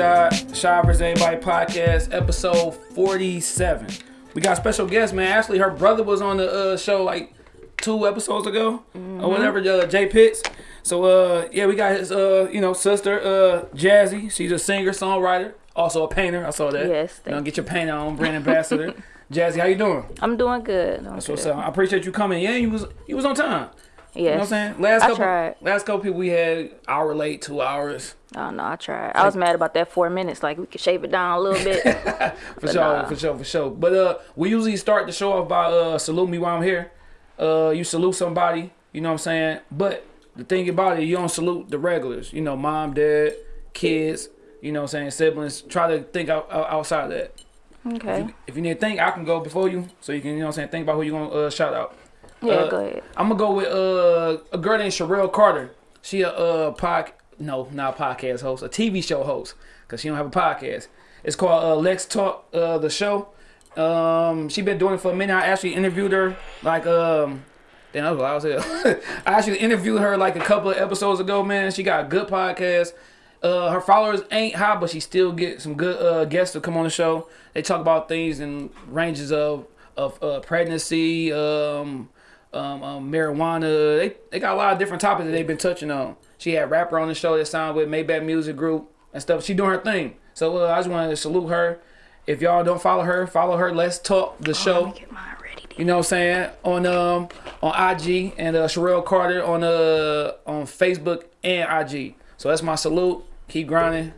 Shy, Shy vs. Anybody podcast, episode 47. We got a special guest, man. Actually, her brother was on the uh, show like two episodes ago or whatever, uh, Jay Pitts. So, uh, yeah, we got his, uh, you know, sister, uh, Jazzy. She's a singer, songwriter, also a painter. I saw that. Yes, You know, get your paint on, brand ambassador. Jazzy, how you doing? I'm doing good. I'm That's what's good. up. I appreciate you coming. Yeah, you was you was on time. Yes. You know what I'm saying? Last I couple, tried. last couple people we had hour late, two hours. Oh no, I tried. I was mad about that four minutes. Like we could shave it down a little bit. For sure, nah. for sure, for sure. But uh, we usually start the show off by uh, salute me while I'm here. Uh, you salute somebody, you know what I'm saying. But the thing about it, you don't salute the regulars. You know, mom, dad, kids. You know what I'm saying, siblings. Try to think out, out, outside of that. okay. If you need to think, I can go before you, so you can, you know what I'm saying, think about who you gonna uh, shout out. Yeah, uh, go ahead. I'm gonna go with uh, a girl named Sherelle Carter. She a uh, pod, no, not a podcast host, a TV show host, cause she don't have a podcast. It's called uh, Lex Talk, uh, the show. Um, she been doing it for a minute. I actually interviewed her like um, then I was loud as hell. I actually interviewed her like a couple of episodes ago. Man, she got a good podcast. Uh, her followers ain't high, but she still get some good uh, guests to come on the show. They talk about things in ranges of of uh, pregnancy, um, um, um, marijuana. They they got a lot of different topics that they've been touching on. She had rapper on the show that signed with Maybach Music Group and stuff. She doing her thing. So uh, I just wanted to salute her. If y'all don't follow her, follow her. Let's talk the show. Let show. me get mine ready. You know what I'm saying? On um on IG and uh Sherelle Carter on uh on Facebook and IG. So that's my salute. Keep grinding.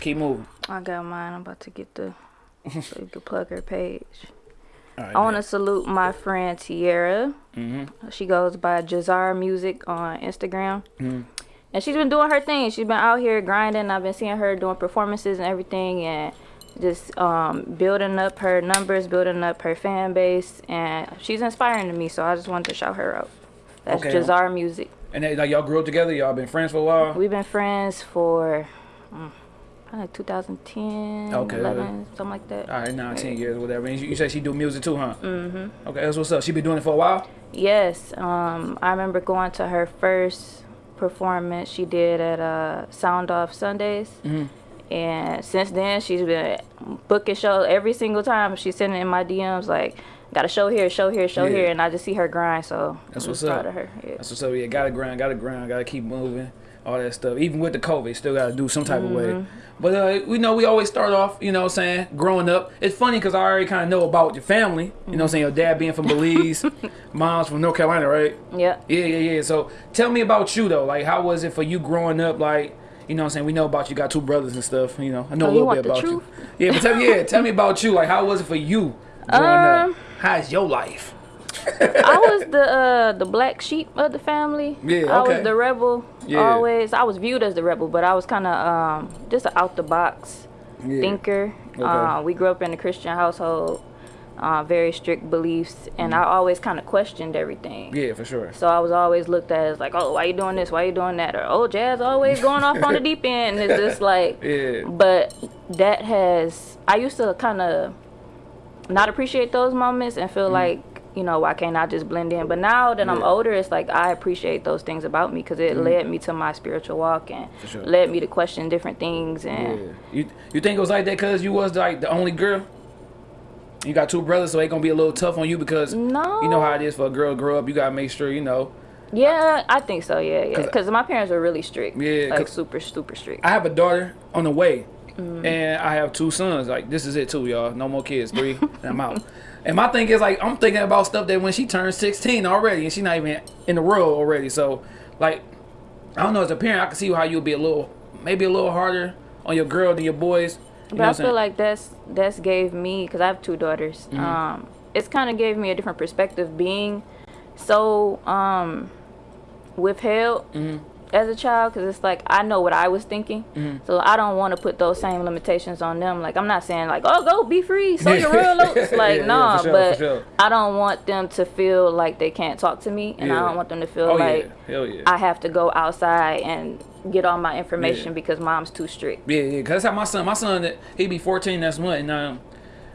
Keep moving. I got mine. I'm about to get the so you can plug her page. Right, I want to salute my friend Tierra. Mm-hmm. She goes by Jazar Music on Instagram. Mm-hmm. And she's been doing her thing. She's been out here grinding. I've been seeing her doing performances and everything and just um, building up her numbers, building up her fan base. And she's inspiring to me, so I just wanted to shout her out. That's Okay. Jazar Music. And like y'all grew up together. Y'all been friends for a while. We've been friends for mm, like 2010, Okay. 11, something like that. All right, now 10 years, whatever. And you, you said she do music too, huh? Mm-hmm. Okay, that's what's up. She been doing it for a while. Yes, um, I remember going to her first performance she did at uh, Sound Off Sundays. Mm-hmm. And since then, she's been booking shows every single time. She's sending in my DMs like, got a show here, show here, show Yeah. here. And I just see her grind, so That's I'm what's proud up. of her. Yeah. That's what's up. Yeah, gotta grind, gotta grind, gotta keep moving, all that stuff. Even with the COVID, still gotta do some type of way. Mm-hmm. But uh, we know we always start off, you know what I'm saying, growing up. It's funny because I already kind of know about your family. You know what I'm saying? Your dad being from Belize, mom's from North Carolina, right? Yeah. Yeah, yeah, yeah. So tell me about you though. Like, how was it for you growing up? Like, you know what I'm saying? We know about you got two brothers and stuff. You know, I know Oh, a little bit about you. Yeah, but tell me, yeah, tell me about you. Like, how was it for you growing Um, up? How's your life? I was the uh, the black sheep of the family. Yeah, I okay. was the rebel. Yeah. Always, I was viewed as the rebel, but I was kind of um, just an out the box Yeah. thinker. Okay. Uh, we grew up in a Christian household, uh, very strict beliefs, and I always kind of questioned everything. Mm. Yeah, for sure. So I was always looked at as like, oh, why you doing this? Why you doing that? Or oh, Jazz always going off on the deep end. It's just like, Yeah. but that has I used to kind of not appreciate those moments and Mm. feel like you know why can't I just blend in? But now that I'm older, it's like I appreciate those things about me because it led me to my spiritual walk and sure. led me to question different things and. Yeah. You you think it was like that because you was like the only girl? You got two brothers, so it gonna be a little tough on you because No. you know how it is for a girl to grow up. You gotta make sure you know. Yeah, I think so. Yeah, yeah. 'Cause- Because my parents were really strict. Yeah, like super, super strict. I have a daughter on the way, Mm-hmm. and I have two sons. Like this is it too, y'all. No more kids. Three, and I'm out. And my thing is like I'm thinking about stuff that when she turns 16 already, and she's not even in the world already. So, like, I don't know. As a parent, I can see how you'll be a little, maybe a little harder on your girl than your boys. You But know I what I'm feel like that's that's gave me because I have two daughters. Mm-hmm. Um, it's kind of gave me a different perspective being so um withheld Mm-hmm. As a child because it's like I know what I was thinking, so I don't want to put those same limitations on them. Like I'm not saying like oh go be free, so your real oats. Like Yeah, yeah, nah, for sure, but sure. I don't want them to feel like they can't talk to me, and Yeah. I don't want them to feel Oh like yeah, yeah. I have to go outside and get all my information Yeah. because mom's too strict. Yeah, yeah, that's how my son, my son, he be 14 next month, and um,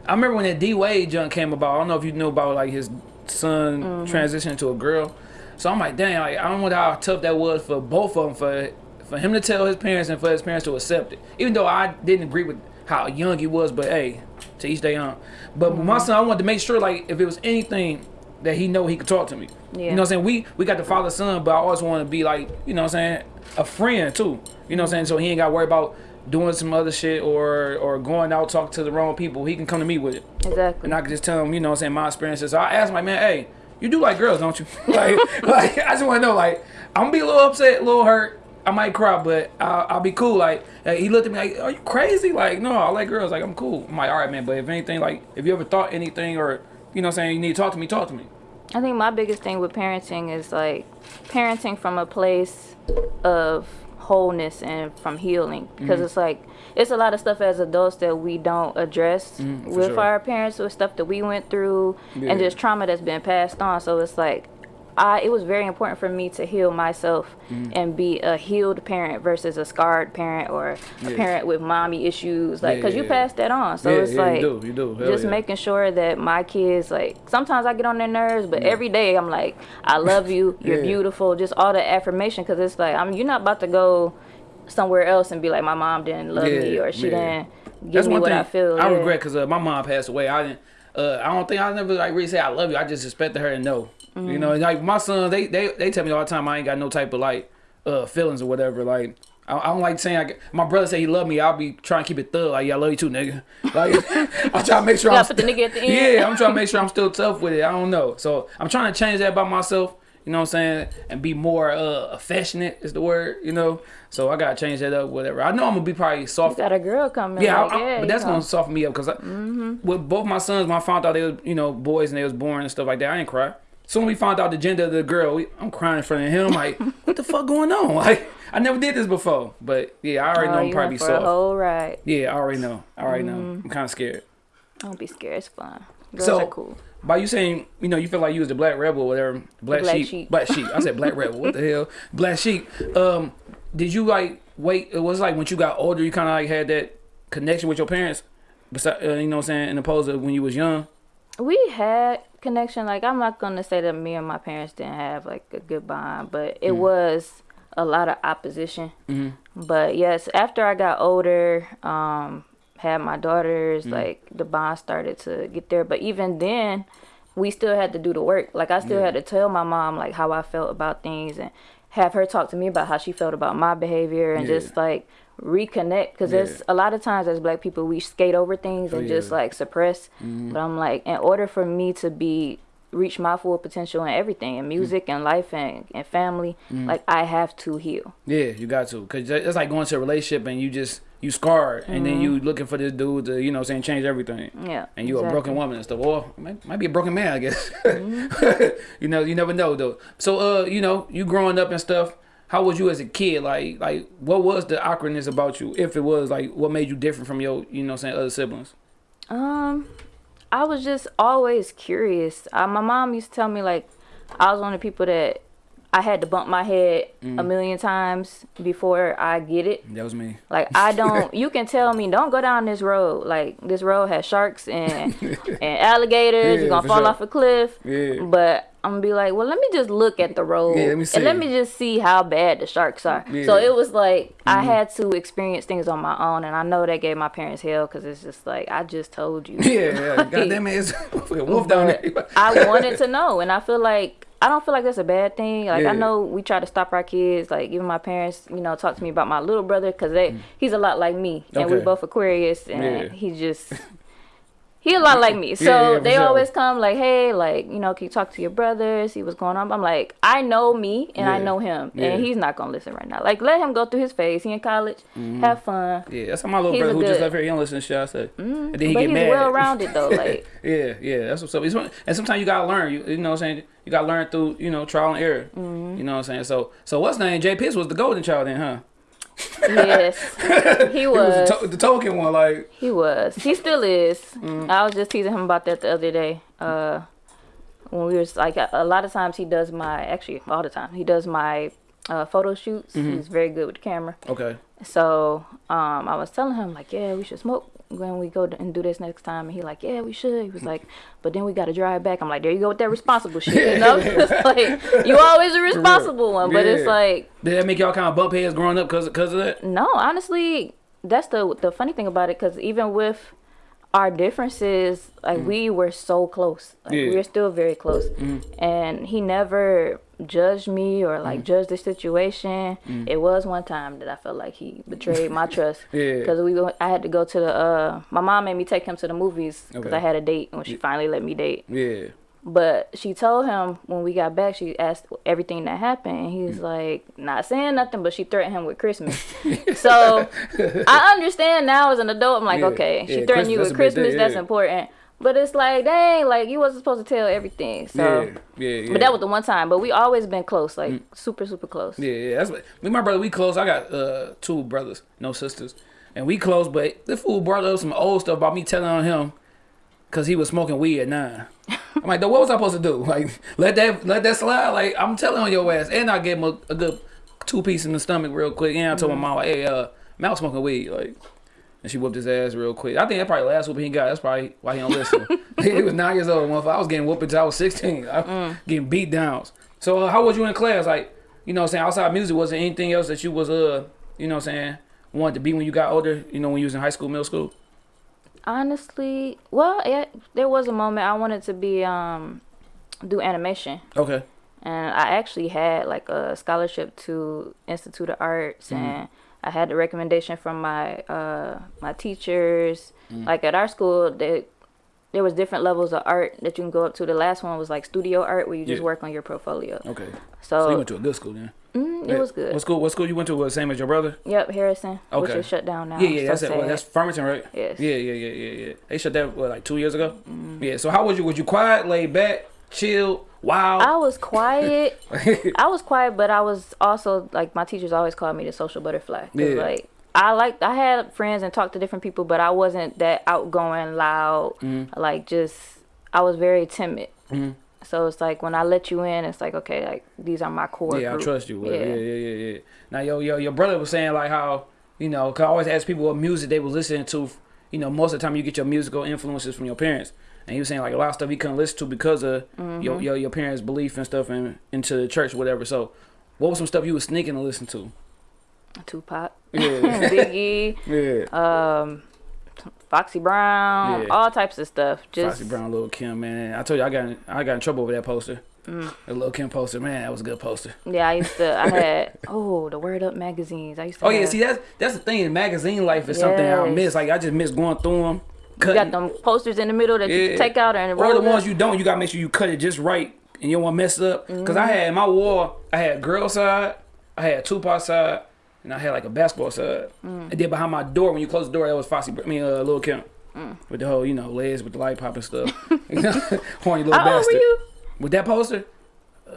I remember when that D Wade junk came about. I don't know if you knew about like his son Mm-hmm. transitioning to a girl. So I'm like, dang, like I don't know how tough that was for both of them for for him to tell his parents and for his parents to accept it. Even though I didn't agree with how young he was, but hey, to each their own. But with my mm-hmm. son, I wanted to make sure like if it was anything that he know he could talk to me. Yeah. You know what I'm saying? We we got the father son, but I always want to be like, you know what I'm saying, a friend too. You know what I'm saying? So he ain't got to worry about doing some other shit or or going out talking to the wrong people. He can come to me with it. Exactly. And I can just tell him, you know what I'm saying, my experiences. So I asked my man, hey, you do like girls, don't you? like, like I just want to know, like, I'm gonna be a little upset, a little hurt. I might cry, but I'll, I'll be cool. Like, uh, he looked at me like, are you crazy? Like, no, I like girls. Like, I'm cool. I'm like, all right, man. But if anything, like, if you ever thought anything or, you know what I'm saying, you need to talk to me, talk to me. I think my biggest thing with parenting is like parenting from a place of wholeness and from healing because Mm-hmm. it's like it's a lot of stuff as adults that we don't address Mm, with sure. our parents with stuff that we went through Yeah. and just trauma that's been passed on so it's like I, it was very important for me to heal myself Mm. and be a healed parent versus a scarred parent or a parent with mommy issues like Yeah, because you yeah. pass that on so Yeah, it's yeah, you do, you do. Just yeah. making sure that my kids like sometimes I get on their nerves, but every day I'm like, I love you, you're Yeah. beautiful, just all the affirmation because it's like I'm you're not about to go somewhere else and be like my mom didn't love me or she yeah. didn't give me what I feel. I yeah. regret because uh, my mom passed away. I didn't. Uh, I don't think I never like really say I love you. I just expected her to know. You Mm-hmm. know, like my son, they they they tell me all the time I ain't got no type of like uh feelings or whatever. Like I, I don't like saying I, get- my brother say he love me. I'll be trying to keep it thug. Like yeah, I love you too, nigga. Like I'm trying to make sure I'm put the nigga at the end. yeah, I'm trying to make sure I'm still tough with it. I don't know. So I'm trying to change that by myself. You know what I'm saying? And be more uh affectionate is the word. You know. So I gotta change that up. Whatever. I know I'm gonna be probably soft. Got a girl coming. Yeah, like, I, I, yeah but that's know. gonna soften me up because with both my sons, when I found out they was you know boys and they was born and stuff like that, I didn't cry. Soon we found out the gender of the girl, we, I'm crying in front of him. Like, what the fuck going on? Like, I never did this before. But yeah, I already Oh, know I'm probably for soft. whole ride. Yeah, I already know. I already know. Mm-hmm. I'm kind of scared. Don't be scared. It's fun. Girls So- are cool. By you saying, you know, you feel like you was the black rebel or whatever, black, Black sheep, sheep. black sheep. I said black rebel. What the hell, black sheep? Um, did you like wait? It was like when you got older, you kind of like had that connection with your parents. Besides, uh, you know what I'm saying, in opposed to when you was young. We had connection. Like I'm not gonna say that me and my parents didn't have like a good bond, but it was a lot of opposition. But yes, after I got older, um, had my daughters, mm-hmm. like the bond started to get there. But even then, we still had to do the work. Like I still had to tell my mom like how I felt about things and have her talk to me about how she felt about my behavior and Yeah. just like reconnect. Because there's a lot of times as black people we skate over things and Oh, just like suppress. Mm-hmm. But i'm like in order for me to be reach my full potential in everything in mm-hmm. music and life and, and family like i have to heal. Yeah, you got to, cause that- that's like going to a relationship and you just you scarred, and then you looking for this dude to you know saying change everything. yeah And you a broken woman and stuff. Or might, might be a broken man, I guess. Mm-hmm. you know, you never know though. So, uh, you know, you growing up and stuff. How was you as a kid? Like, like what was the awkwardness about you? If it was, like, what made you different from your, you know, saying other siblings? Um, I was just always curious. Uh, my mom used to tell me like I was one of the people that I had to bump my head Mm. a million times before I get it. That was me. Like I don't. you can tell me don't go down this road. Like this road has sharks and and alligators. Yeah, You're gonna fall sure. off a cliff. Yeah. But I'm gonna be like, well, let me just look at the road Yeah, let me see. and let me just see how bad the sharks are. So Yeah. Mm-hmm. it was like I had to experience things on my own, and I know that gave my parents hell because it's just like I just told you. Yeah, yeah. goddamn it, it's a wolf down there. I wanted to know, and I feel like I don't feel like that's a bad thing. Like Yeah. I know we try to stop our kids. Like even my parents, you know, talk to me about my little brother because they he's a lot like me, and we Mm. Okay. both Aquarius, and Yeah. he just he a lot like me. So Yeah, yeah, they sure. always come like, hey, like you know, can you talk to your brother, see what's going on? I'm like, I know me, and I know him, Yeah. and he's not gonna listen right now. Like let him go through his phase. He in college, have fun. Yeah, that's how my little He's brother who just left here, he don't listen to shit I say. And then he but get he's mad. well rounded though. Like Yeah, yeah, that's what's up. It's and sometimes you gotta learn. You, you know what I'm saying? You gotta learn through you know trial and error. Mm-hmm. You know what I'm saying? So so what's name? Jay Pitts was the golden child then, huh? Yes, he He was was. the, to- the token one, like He was. He still is. Mm. I was just teasing him about that the other day. Uh, when we was like, a, a lot of times he does my, actually all the time, he does my uh, photo shoots. Mm-hmm. He's very good with the camera. okay, So um, I was telling him like, yeah, we should smoke when we go and do this next time?" And he like, "Yeah, we should." He was like, "But then we got to drive back." I'm like, "There you go with that responsible shit." You know, it's like you always a responsible one, but it's like Did that make y'all kind of bump heads growing up because because of that? no, honestly, that's the the funny thing about it because even with our differences, like mm. we were so close. Like Yeah. we were still very close, mm. and he never judged me or like mm. judged the situation. It was one time that I felt like he betrayed my trust Yeah. because we go, I had to go to the. uh My mom made me take him to the movies because Okay. I had a date when she finally let me date. Yeah. But she told him when we got back, she asked everything that happened. And he was Mm. like, not saying nothing, but she threatened him with Christmas. so I understand now as an adult. I'm like, Yeah, okay, she yeah, threatened you with that's a big Christmas. day, That's important. But it's like, dang, like you wasn't supposed to tell everything. So, yeah. Yeah. Yeah. but that was the one time. But we always been close, like super, super close. Yeah, yeah. That's what, me and my brother. We close. I got uh two brothers, no sisters, and we close. But the fool brought up some old stuff about me telling on him because he was smoking weed at nine. I'm like, "Though, what was I supposed to do? Like, let that let that slide? Like, I'm telling on your ass, and I gave him a, a good two piece in the stomach real quick. And I told my mom, like, hey, uh, Mal smoking weed, like. And she whooped his ass real quick. I think that probably last whooping he got. That's probably why he don't listen. he was nine years old. Motherfucker. I was getting whooped until I was 16. I was getting beat downs. So uh, how was you in class? Like, you know what I'm saying? Outside music, was there anything else that you was, uh, you know what I'm saying, wanted to be when you got older? You know, when you was in high school, middle school? Honestly, well, yeah, there was a moment I wanted to be um do animation. Okay. and I actually had like a scholarship to Institute of Arts, Mm-hmm. and I had the recommendation from my uh my teachers. Mm. Like at our school, they, there was different levels of art that you can go up to. The last one was like studio art, where you just Yeah. work on your portfolio. Okay. So, So you went to a good school then? Mm, it was good. What school? What school you went to? Was same as your brother? Yep, Harrison, Okay. which is shut down now. Yeah, yeah, So that's it. Well, that's Farmington, right? Yes. Yeah, yeah, yeah, yeah, yeah. They shut that what, like two years ago. Mm-hmm. Yeah. So how was you? Was you quiet, laid back, chill, wild? I was quiet. I was quiet, but I was also like my teachers always called me the social butterfly. Yeah. Like I like I had friends and talked to different people, but I wasn't that outgoing, loud. Mm-hmm. Like just I was very timid. So it's like when I let you in, it's like okay, like these are my core. Yeah, group. I trust you. Yeah. Yeah, yeah, yeah, yeah. Now, yo, yo, your brother was saying like how you know, 'cause I always ask people what music they was listening to. You know, most of the time you get your musical influences from your parents, and he was saying like a lot of stuff he couldn't listen to because of Mm-hmm. your, your your parents' belief and stuff and into the church, whatever. So, what was some stuff you was sneaking to listen to? Tupac, Yeah, Biggie, yeah. um, Foxy Brown, Yeah. all types of stuff. Just Foxy Brown, Lil Kim, man. I told you I got in, I got in trouble over that poster. Mm. The Lil Kim poster, man, that was a good poster. yeah, I used to. I had oh the Word Up magazines. I used to. Oh yeah, see that's that's the thing. Magazine life is something I miss. Like I just miss going through them. You got them posters in the middle that you Yeah. can take out and Or the up. ones you don't, you gotta make sure you cut it just right and you don't want to mess up. Cause I had my wall, I had girl side, I had Tupac side, and I had like a basketball side. And then behind my door, when you close the door, that was Foxy, I mean, uh, Lil Kim. With the whole, you know, legs with the light pop and stuff. You Horny little How old bastard. were you? With that poster, uh,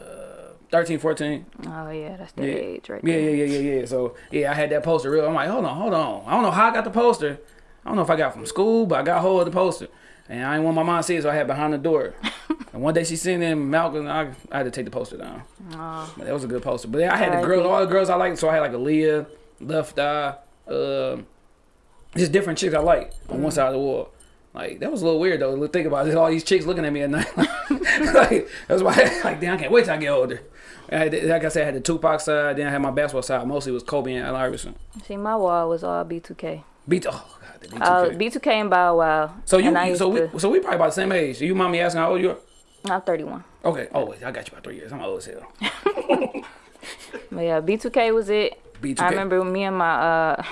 13, 14. Oh yeah, that's the Yeah. age right Yeah, there. yeah, yeah, yeah, yeah. So yeah, I had that poster real. I'm like, hold on, hold on. I don't know how I got the poster. I don't know if I got from school, but I got hold of the poster. And I didn't want my mom to see it, so I had behind the door. and one day she seen it in Malcolm, I, I had to take the poster down. Oh, But that was a good poster. But I had the girls, all the girls I liked. So I had like Aaliyah, Left Eye, um, just different chicks I like on one side of the wall. Like that was a little weird though. Think about it. All these chicks looking at me at night. like that's why. like damn, I can't wait till I get older. I had, like I said, I had the Tupac side. Then I had my basketball side. Mostly was Kobe and Al Iverson. see, my wall was all B2K. Beat. Oh god, the B2K. Uh, B2K and Bow Wow. so you, you- so we, to, so we probably about the same age. You mind me asking how old you are? I'm 31. Okay. Oh, wait, I got you by three years. I'm old as hell. But yeah, B2K was it. B2K. I remember me and my uh,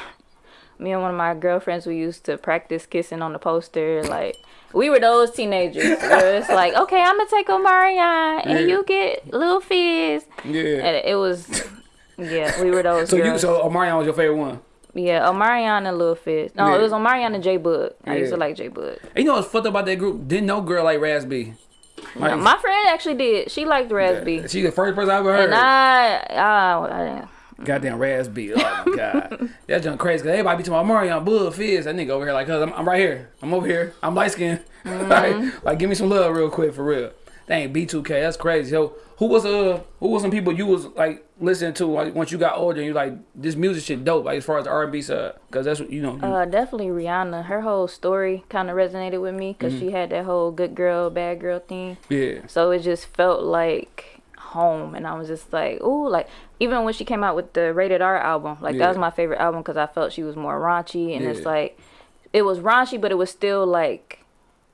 me and one of my girlfriends we used to practice kissing on the poster. Like we were those teenagers. it's like, okay, I'm gonna take Omarion and Yeah. you get Lil Fizz. Yeah. And it was, yeah, we were those So you, so Omarion was your favorite one. Yeah, Omarion and Lil Fizz. No, Yeah. it was Omarion and J-Boog. I used to like J. And you know what's fucked up about that group? Didn't no girl like Raz B. Like, My friend actually did. She liked Raz B. She the first person I ever heard. And I, I, I, Goddamn Raz B. Oh my god. That's just crazy. Cause everybody be talking about Mario Bull Fizz. That nigga over here like, cuz I'm, I'm right here. I'm over here. I'm light skinned. Mm-hmm. like, like, give me some love real quick for real. Dang, B2K, that's crazy. So, who was uh, who was some people you was like listening to like once you got older and you like this music shit dope like as far as the R&B side because that's what you know. You, Uh, definitely Rihanna. Her whole story kind of resonated with me because she had that whole good girl, bad girl thing. yeah, So it just felt like home, and I was just like, ooh, like even when she came out with the Rated R album, like Yeah. that was my favorite album because I felt she was more raunchy, and it's like it was raunchy, but it was still like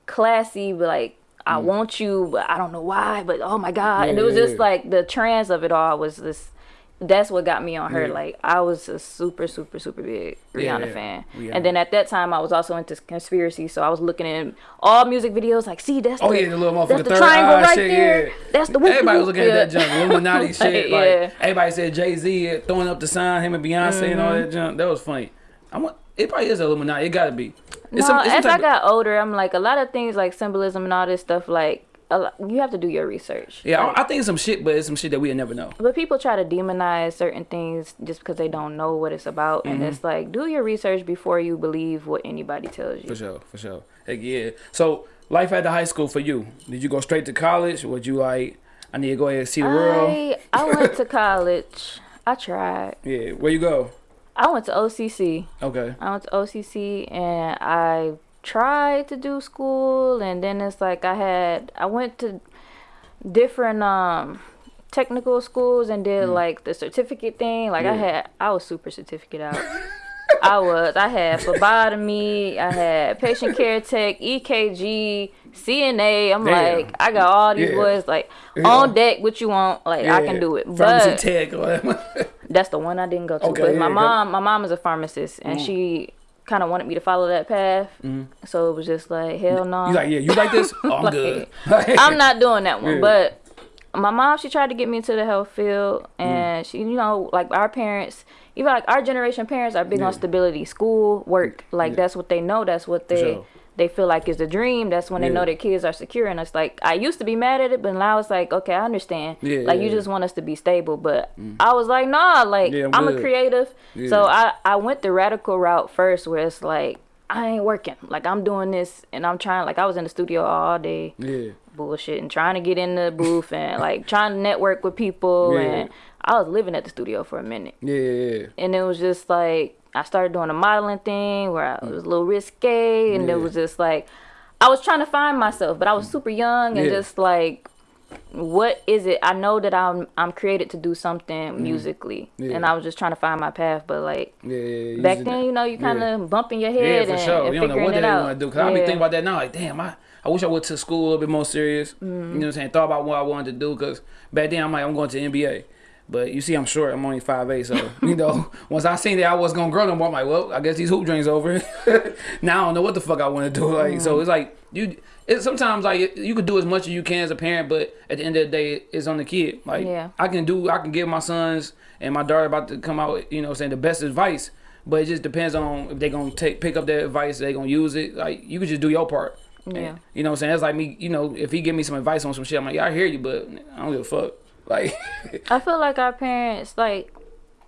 classy, but like. I want you, but I don't know why. But oh my god! and it Mm. Was yeah, just yeah. like the trans of it all was this. That's what got me on her. Yeah. Like I was a super, super, super big Yeah, Rihanna yeah. fan. Rihanna. And then at that time, I was also into conspiracy, so I was looking at all music videos. Like, see, that's Oh the, yeah, the little motherfucker that's the third triangle right shit. there. Yeah. That's the Everybody was looking at that Yeah. junk, Illuminati shit. Like Yeah. everybody said Jay Z throwing up the sign, him and Beyonce and all Mm-hmm. that junk. That was funny. I want. It probably is Illuminati. It gotta be. No, some- as I type of- got older, I'm like a lot of things like symbolism and all this stuff. Like a lot, you have to do your research. yeah, Like, I, I think it's some shit, but it's some shit that we never know. but people try to demonize certain things just because they don't know what it's about, and Mm-hmm. it's like do your research before you believe what anybody tells you. For sure, for sure. Heck yeah. So life at the high school for you? Did you go straight to college? Would you like? I need to go ahead and see the world. I I went to college. I tried. Yeah. Where you go? I went to OCC. Okay. I went to OCC and I tried to do school and then it's like I had I went to different um technical schools and did like the certificate thing. Like I Mm. Had I was super certificate out. I was. I had phlebotomy. I had patient care tech, EKG, CNA. I'm Damn. like, I got all these Yeah. boys like Yeah. on deck. What you want? Like I can do it. Pharmacy But tech. that's the one I didn't go to. Okay, yeah, my mom, my mom is a pharmacist, Mm. and she kind of wanted me to follow that path. So it was just like, hell no. You like yeah? You like this? Oh, I'm Like, good. I'm not doing that one. Yeah. But my mom, she tried to get me into the health field, Mm. and she, you know, like our parents, even like our generation parents are big Yeah. on stability, school, work. Like that's what they know. That's what they. They feel like it's a dream. That's when they know their kids are secure, and it's like I used to be mad at it, but now it's like okay, I understand. Yeah, like yeah, you yeah. just want us to be stable, but mm-hmm. I was like, nah, like Yeah, I'm I'm, a creative, Yeah. so I I went the radical route first, where it's like I ain't working, like I'm doing this, and I'm trying. Like I was in the studio all day yeah. bullshit and trying to get in the booth and like trying to network with people Yeah. and I was living at the studio for a minute. Yeah, yeah, yeah. And it was just like I started doing a modeling thing where I was a little risque and Yeah. it was just like I was trying to find myself, but I was super young and Yeah. just like what is it? I know that I'm I'm created to do something musically. Mm-hmm. Yeah. And I was just trying to find my path, but like back then, you know, you kind of bumping your head. Yeah, for and, sure. and You don't know figuring what it they out. want to do. Cause I be thinking about that now. Like, damn, I, I wish I went to school a little bit more serious. Mm-hmm. You know what I'm saying? Thought about what I wanted to do. Cause back then I'm like, I'm going to NBA. But you see, I'm short. I'm only 5'8". So, you know, once I seen that I was going to grow no more, I'm like, well, I guess these hoop dreams over. now I don't know what the fuck I want to do. Like, Mm-hmm. so it's like, you, it's sometimes like you could do as much as you can as a parent, but at the end of the day, it's on the kid. Like, Yeah. I can do, I can give my sons and my daughter about to come out, you know, saying the best advice. But it just depends on if they're gonna take pick up that advice, they gonna use it. Like you could just do your part. And, Yeah. you know what I'm saying? That's like me, you know, if he give me some advice on some shit, I'm like, yeah, I hear you, but I don't give a fuck. Like I feel like our parents like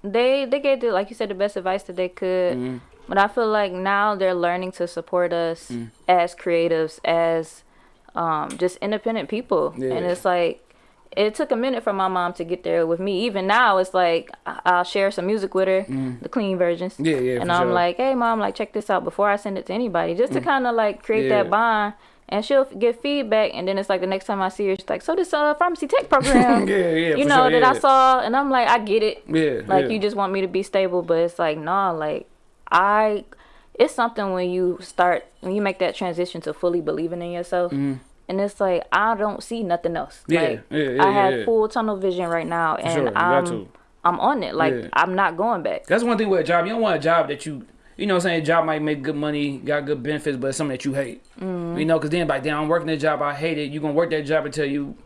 they they gave the like you said the best advice that they could. Mm-hmm. But I feel like now they're learning to support us Mm. as creatives, as um, just independent people. Yeah. And it's like it took a minute for my mom to get there with me. Even now, it's like I- I'll share some music with her, the clean versions. Mm. Yeah, yeah, And I'm sure. like, hey, mom, like check this out before I send it to anybody, just to kind of like create Mm. Yeah. that bond. And she'll get feedback, and then it's like the next time I see her, she's like, "So this uh pharmacy tech program, Yeah, yeah, you know sure, that I saw," and I'm like, "I get it, Yeah. like yeah. you just want me to be stable," but it's like, nah, like I, it's something when you start when you make that transition to fully believing in yourself, and it's like I don't see nothing else. Mm-hmm. Yeah, like yeah, yeah, I have full tunnel vision right now, and sure, I'm. I'm on it. Like. I'm not going back. That's one thing with a job. You don't want a job that you, you know, what I'm saying a job might make good money, got good benefits, but it's something that you hate. Mm-hmm. You know, because then like, damn, I'm working this job, I hate it. You gonna work that job until you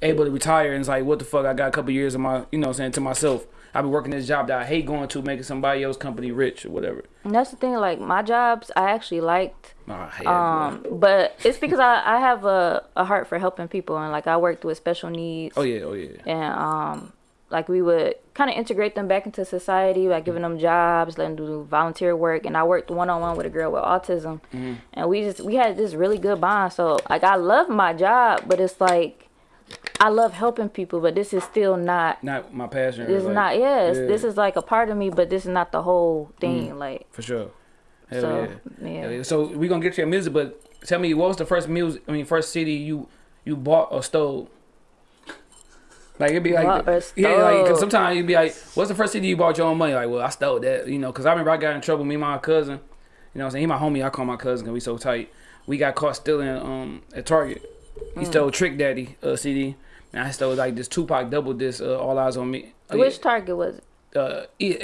able to retire, and it's like, what the fuck? I got a couple years of my, you know, I'm saying to myself. I be working this job that I hate going to, making somebody else company rich or whatever. And that's the thing. Like my jobs, I actually liked. I hate Um, but it's because I, I have a, a heart for helping people and like I worked with special needs Oh yeah, oh yeah. and um like we would kind of integrate them back into society by giving them jobs letting them do volunteer work and I worked one-on-one with a girl with autism Mm-hmm. and we just we had this really good bond so like I love my job but it's like I love helping people, but this is still not. Not my passion. This is like, not. Yes, yeah. this is like a part of me, but this is not the whole thing. Like for sure. Hell so, yeah. yeah. Yeah. So we gonna get to your music, but tell me what was the first music? I mean, first CD you you bought or stole? Like it'd be like, yeah, like because sometimes you'd be like, "What's the first CD you bought your own money?" Like, well, I stole that, you know, because I remember I got in trouble. Me and my cousin, you know, what I'm saying he my homie. I call my cousin we so tight. We got caught stealing um at Target. He Mm. stole Trick Daddy uh, CD, and I stole like this Tupac double disc. Uh, All eyes on me. Uh, Which Target was it? uh, E-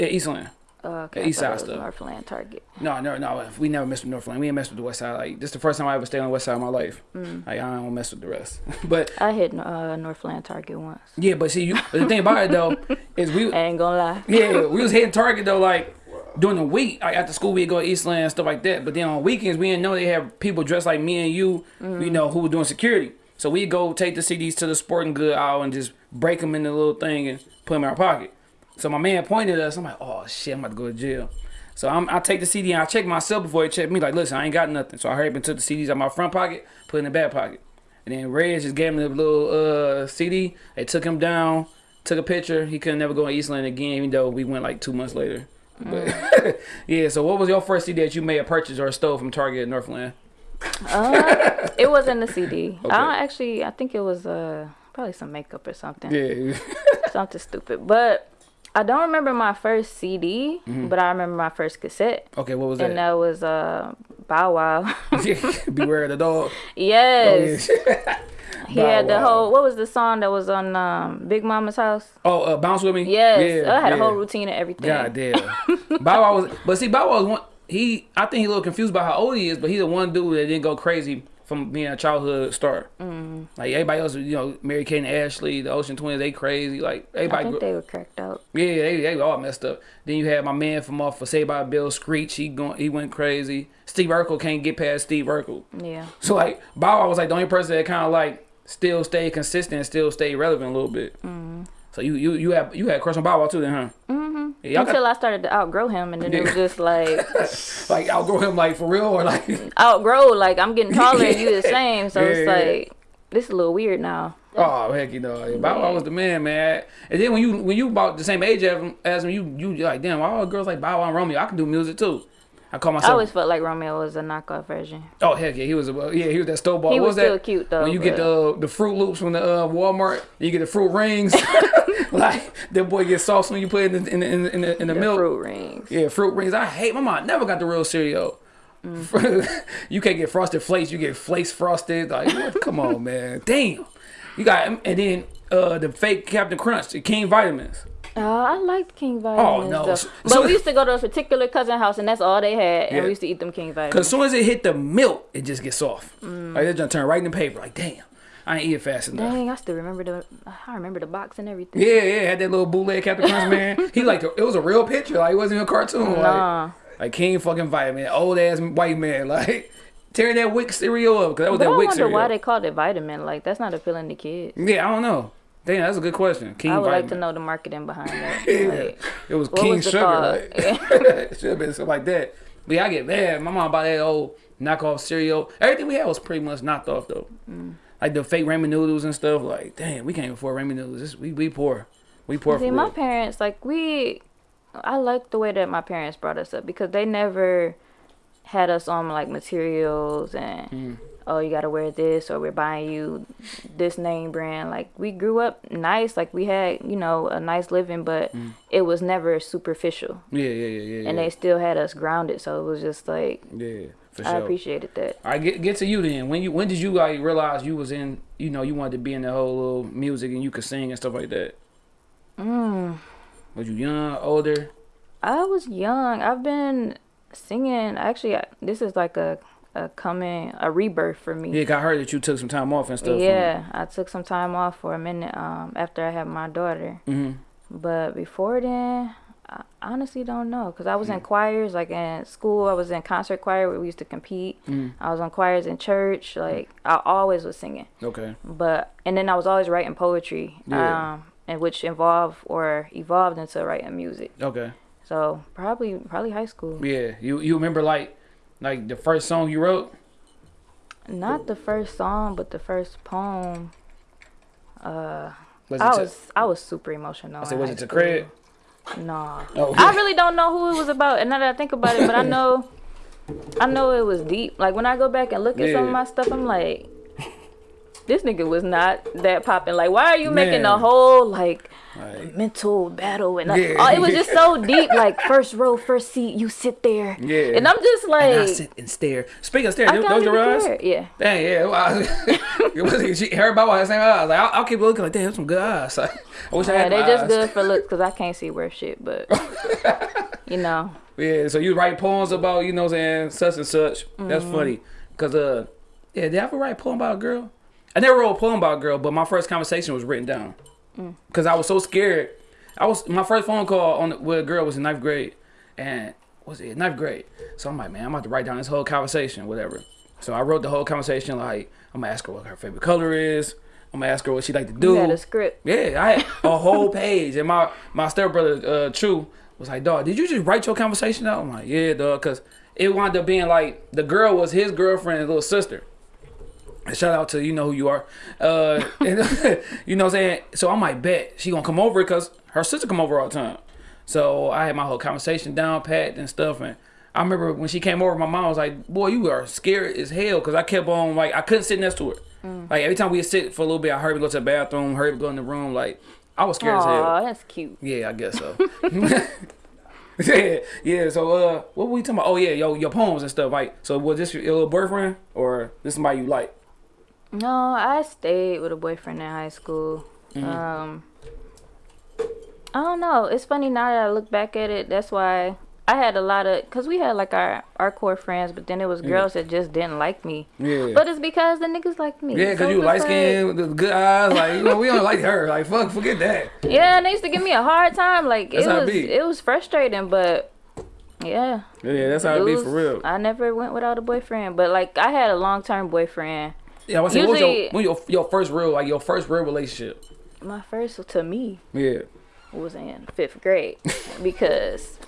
uh, okay. I East Side stuff. Northland Target. No, no, no. We never messed with Northland. We ain't messed with the West Side. Like this, is the first time I ever stayed on the West Side of my life. Mm. Like I don't mess with the rest. but I hit uh, Northland Target once. yeah, but see, you, but the thing about it though is we, I ain't gonna lie. yeah, we was hitting Target though, like during the week. Like after school, we'd go to Eastland and stuff like that. But then on weekends, we didn't know they have people dressed like me and you, Mm. you know, who were doing security. So we go take the CDs to the sporting good aisle and just break them in the little thing and put them in our pocket. So my man pointed at us. I'm like, oh shit, I'm about to go to jail. So I'm, I take the CD and I check myself before he checked me. Like, listen, I ain't got nothing. So I hurried up and took the CDs out my front pocket, put it in the back pocket. And then Reg just gave him the little uh, CD. They took him down, took a picture. He couldn't never go to Eastland again, even though we went like two months later. But yeah, so what was your first CD that you may have purchased or stole from Target in Northland? Uh, it wasn't a CD. Okay. I don't actually. I think it was uh probably some makeup or something. Yeah. Something stupid. But I don't remember my first CD, but I remember my first cassette, okay, what was that? and Mm-hmm. that? was uh Bow Wow. Beware of the dog. yes, Oh, yeah. he Bow had the Wow. whole. What was the song that was on um, Big Mama's house? Oh, uh, bounce with me. Yes, Yeah, I had a whole routine and everything. God damn. Bow Wow was, but see, Bow Wow was one. He, I think he a little confused about how old he is, but he's the one dude that didn't go crazy from being a childhood star. Mm. Like everybody else, you know, Mary Kate and Ashley, the Olsen Twins, they crazy. Like I everybody, think they were cracked up. yeah, they, they all messed up. Then you had my man from off for Say by Bill Screech. He going, he went crazy. Steve Urkel can't get past Steve Urkel. Yeah. So like Bow Wow was like the only person that kind of like still stayed consistent, and still stayed relevant a little bit. Mm-hmm. So you you you had you had a crush on Bow Wow too, then, huh? Mm-hmm. Yeah, y'all got- Until I started to outgrow him, and then it was just like like outgrow him like for real or like outgrow. Like I'm getting taller and you the same, so Yeah, it's yeah. like this is a little weird now. oh heck you know Bow Wow was the man man and then when you when you about the same age as him, as him you you like damn why all girls like Bow Wow and Romeo I can do music too I call myself. I always felt like Romeo was a knockoff version. oh heck yeah he was a yeah he was that stove ball He what was was still that cute, though, when you get the the Froot Loops from the uh, Walmart you get the fruit rings like that boy gets sauce when you put it in the, in the, in the, in the, in the milk fruit rings. Yeah, fruit rings. I hate my mom. Never got the real cereal. Mm. you can't get frosted flakes. You get flakes frosted. Like, what? come on, man. Damn. You got and then uh the fake Captain Crunch, the King vitamins. Oh, I liked King vitamins. Oh, no. though. So- but so- we used to go to a particular cousin house, and that's all they had, and Yeah. we used to eat them King Vitamins. Cause as soon as it hit the milk, it just gets soft. Mm. Like they just turn right in the paper. Like, damn, I ain't eat it fast enough. Dang, I still remember the. I remember the box and everything. Yeah, yeah, had that little bootleg Captain Crunch man. He like it was a real picture. Like it wasn't even a cartoon. Like, Nah. like King fucking vitamin, old ass white man. Like tearing that Wick cereal up because that was But I that Wick wonder cereal. why they called it vitamin. Like that's not appealing to kids. Yeah, I don't know. Damn, that's a good question. King I would vitamin. like to know the marketing behind that. Like, It was King was Sugar. thought? it should have been something like that. But yeah, I get mad. My mom bought that old knockoff cereal. Everything we had was pretty much knocked off though. Mm. Like the fake ramen noodles and stuff. Like, damn, we can't afford ramen noodles. This, we we poor. We poor See, my real. parents, like we, I like the way that my parents brought us up because they never had us on like materials and Mm. Oh you gotta wear this or we're buying you this name brand. Like we grew up nice, like we had you know a nice living, but Mm. it was never superficial, Yeah, yeah, yeah, yeah. and yeah. they still had us grounded. So it was just like yeah, for I sure. appreciated that. All right, get get to you then. When you when did you like realize you was in? You know, you wanted to be in the whole little music and you could sing and stuff like that. Mm. Was you young, older? I was young. I've been singing. Actually, this is like a a coming a rebirth for me. Yeah, I heard that you took some time off and stuff. Yeah, I took some time off for a minute um, after I had my daughter. Mhm. But before then, I honestly don't know because I was Mm. in choirs. Like in school, I was in concert choir where we used to compete. Mm. I was on choirs in church. Like I always was singing. Okay. But and then I was always writing poetry, Yeah. um, and which involved or evolved into writing music. Okay. So probably probably high school. Yeah. You you remember like like the first song you wrote? Not the first song, but the first poem. Uh, Was I was I was super emotional. I said, was it to. Craig? No. Oh. I really don't know who it was about. And now that I think about it, but I know, I know it was deep. Like when I go back and look at some of my stuff, I'm like, this nigga was not that popping. Like, why are you making a whole like Like, mental battle and like, Yeah. oh, it was just so deep. Like first row, first seat, you sit there. Yeah. And I'm just like, and I sit and stare. Speaking of stare, I those don't your eyes? Yeah. Dang, yeah. Well, it was, she, everybody had the same eyes. Like, I'll, I'll keep looking like, damn, some good eyes. Like, I wish I Yeah, had They're just eyes. good for looks because I can't see worth shit. But you know, Yeah, so you write poems about, you know what I'm saying, such and such. That's Mm-hmm. funny. Because, uh, yeah, did I ever write a poem about a girl? I never wrote a poem about a girl, but my first conversation was written down. Mm. Because I was so scared. I was My first phone call on with a girl was in ninth grade. And, was it ninth grade? So I'm like, man, I'm about to write down this whole conversation, whatever. So I wrote the whole conversation, like, I'm going to ask her what her favorite color is. I'm going to ask her what she like to do. you had a script. Yeah, I had a whole page, and my my stepbrother uh, True was like, "Dog, did you just write your conversation out?" I'm like, "Yeah, dog," because it wound up being like the girl was his girlfriend's little sister. Shout out to you know who you are, uh, and, you know what I'm saying. So I might bet she gonna come over because her sister come over all the time. So I had my whole conversation down pat and stuff, and I remember when she came over, my mom was like, "Boy, you are scared as hell," because I kept on like I couldn't sit next to her. Like every time we would sit for a little bit, I heard me go to the bathroom, heard me go in the room. Like I was scared as hell. Aw, that's cute. Yeah, I guess so. yeah, yeah. So, uh, what were we talking about? Oh, yeah, yo, your poems and stuff. Like, so was this your, your little boyfriend or this somebody you like? No, I stayed with a boyfriend in high school. Mm-hmm. Um, I don't know. It's funny now that I look back at it. That's why I had a lot of, cause we had like our our core friends, but then it was girls that just didn't like me. Yeah. But it's because the niggas liked me. yeah, So because you light like- skin with the good eyes. Like, you know, we don't like her. Like, fuck, forget that. Yeah, and they used to give me a hard time. Like That's it it was be. it was frustrating, but yeah. Yeah, that's how it be was- for real. I never went without a boyfriend, but like I had a long term boyfriend. Yeah, I was saying, what was your, your, your first real, like, your first real relationship? My first to me Yeah. was in fifth grade because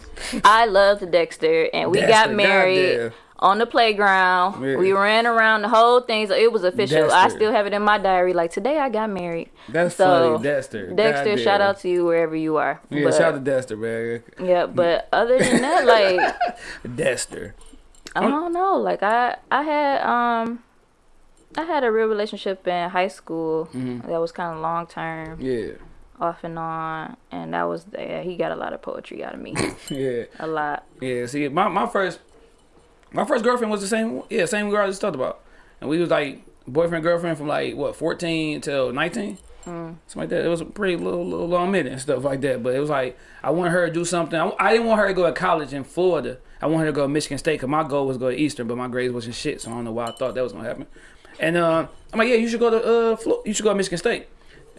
I loved Dexter and we Dexter, got married on the playground. Yeah. We ran around the whole thing, so it was official. I still have it in my diary. Like today, I got married. That's So, funny, Dexter. Dexter, shout out to you wherever you are. Yeah, But- shout out to Dexter, man. Yeah, but other than that, like Dexter. I don't know. Like I, I had um, I had a real relationship in high school Mm-hmm. that was kind of long term, Yeah. off and on, and that was yeah, he got a lot of poetry out of me, Yeah. a lot. Yeah, see, my, my first my first girlfriend was the same. Yeah, same girl I just talked about, and we was like boyfriend girlfriend from like what fourteen till nineteen, something like that. It was a pretty little, little long minute and stuff like that. But it was like I wanted her to do something. I, I didn't want her to go to college in Florida. I wanted her to go to Michigan State because my goal was to go to Eastern, but my grades wasn't shit, so I don't know why I thought that was gonna happen. And uh, I'm like, yeah, you should go to uh, Flo- you should go to Michigan State.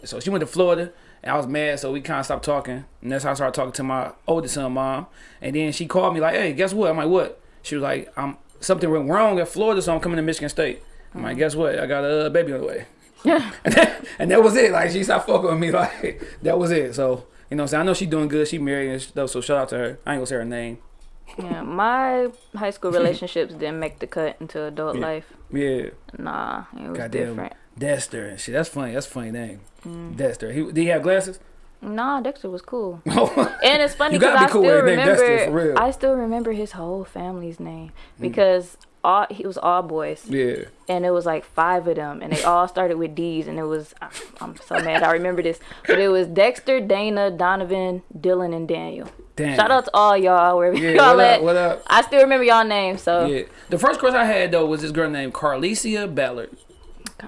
So she went to Florida, and I was mad, so we kind of stopped talking. And that's how I started talking to my oldest son, mom. And then she called me like, "Hey, guess what?" I'm like, "What?" She was like, "I'm something went wrong at Florida, so I'm coming to Michigan State." I'm like, "Guess what? I got a baby on the way." and, that, and that was it. Like she stopped fucking with me. Like that was it. So you know, what I'm saying I know she's doing good. She married and stuff. So shout out to her. I ain't gonna say her name. Yeah, my high school relationships didn't make the cut into adult Yeah. life. Yeah, Nah, it was goddamn different. Dexter and shit. That's funny. That's a funny name. Mm. Dexter. He did he have glasses? Nah, Dexter was cool. And it's funny because gotta I cool still with a name Dexter, remember. Mm. I still remember his whole family's name because all he was all boys, yeah. and it was like five of them, and they all started with D's, and it was I'm, I'm so mad I remember this, but it was Dexter, Dana, Donovan, Dylan, and Daniel. Damn. Shout out to all y'all wherever Yeah, y'all at. up? What up? I still remember y'all names, so Yeah. The first crush I had though was this girl named Carlicia Ballard.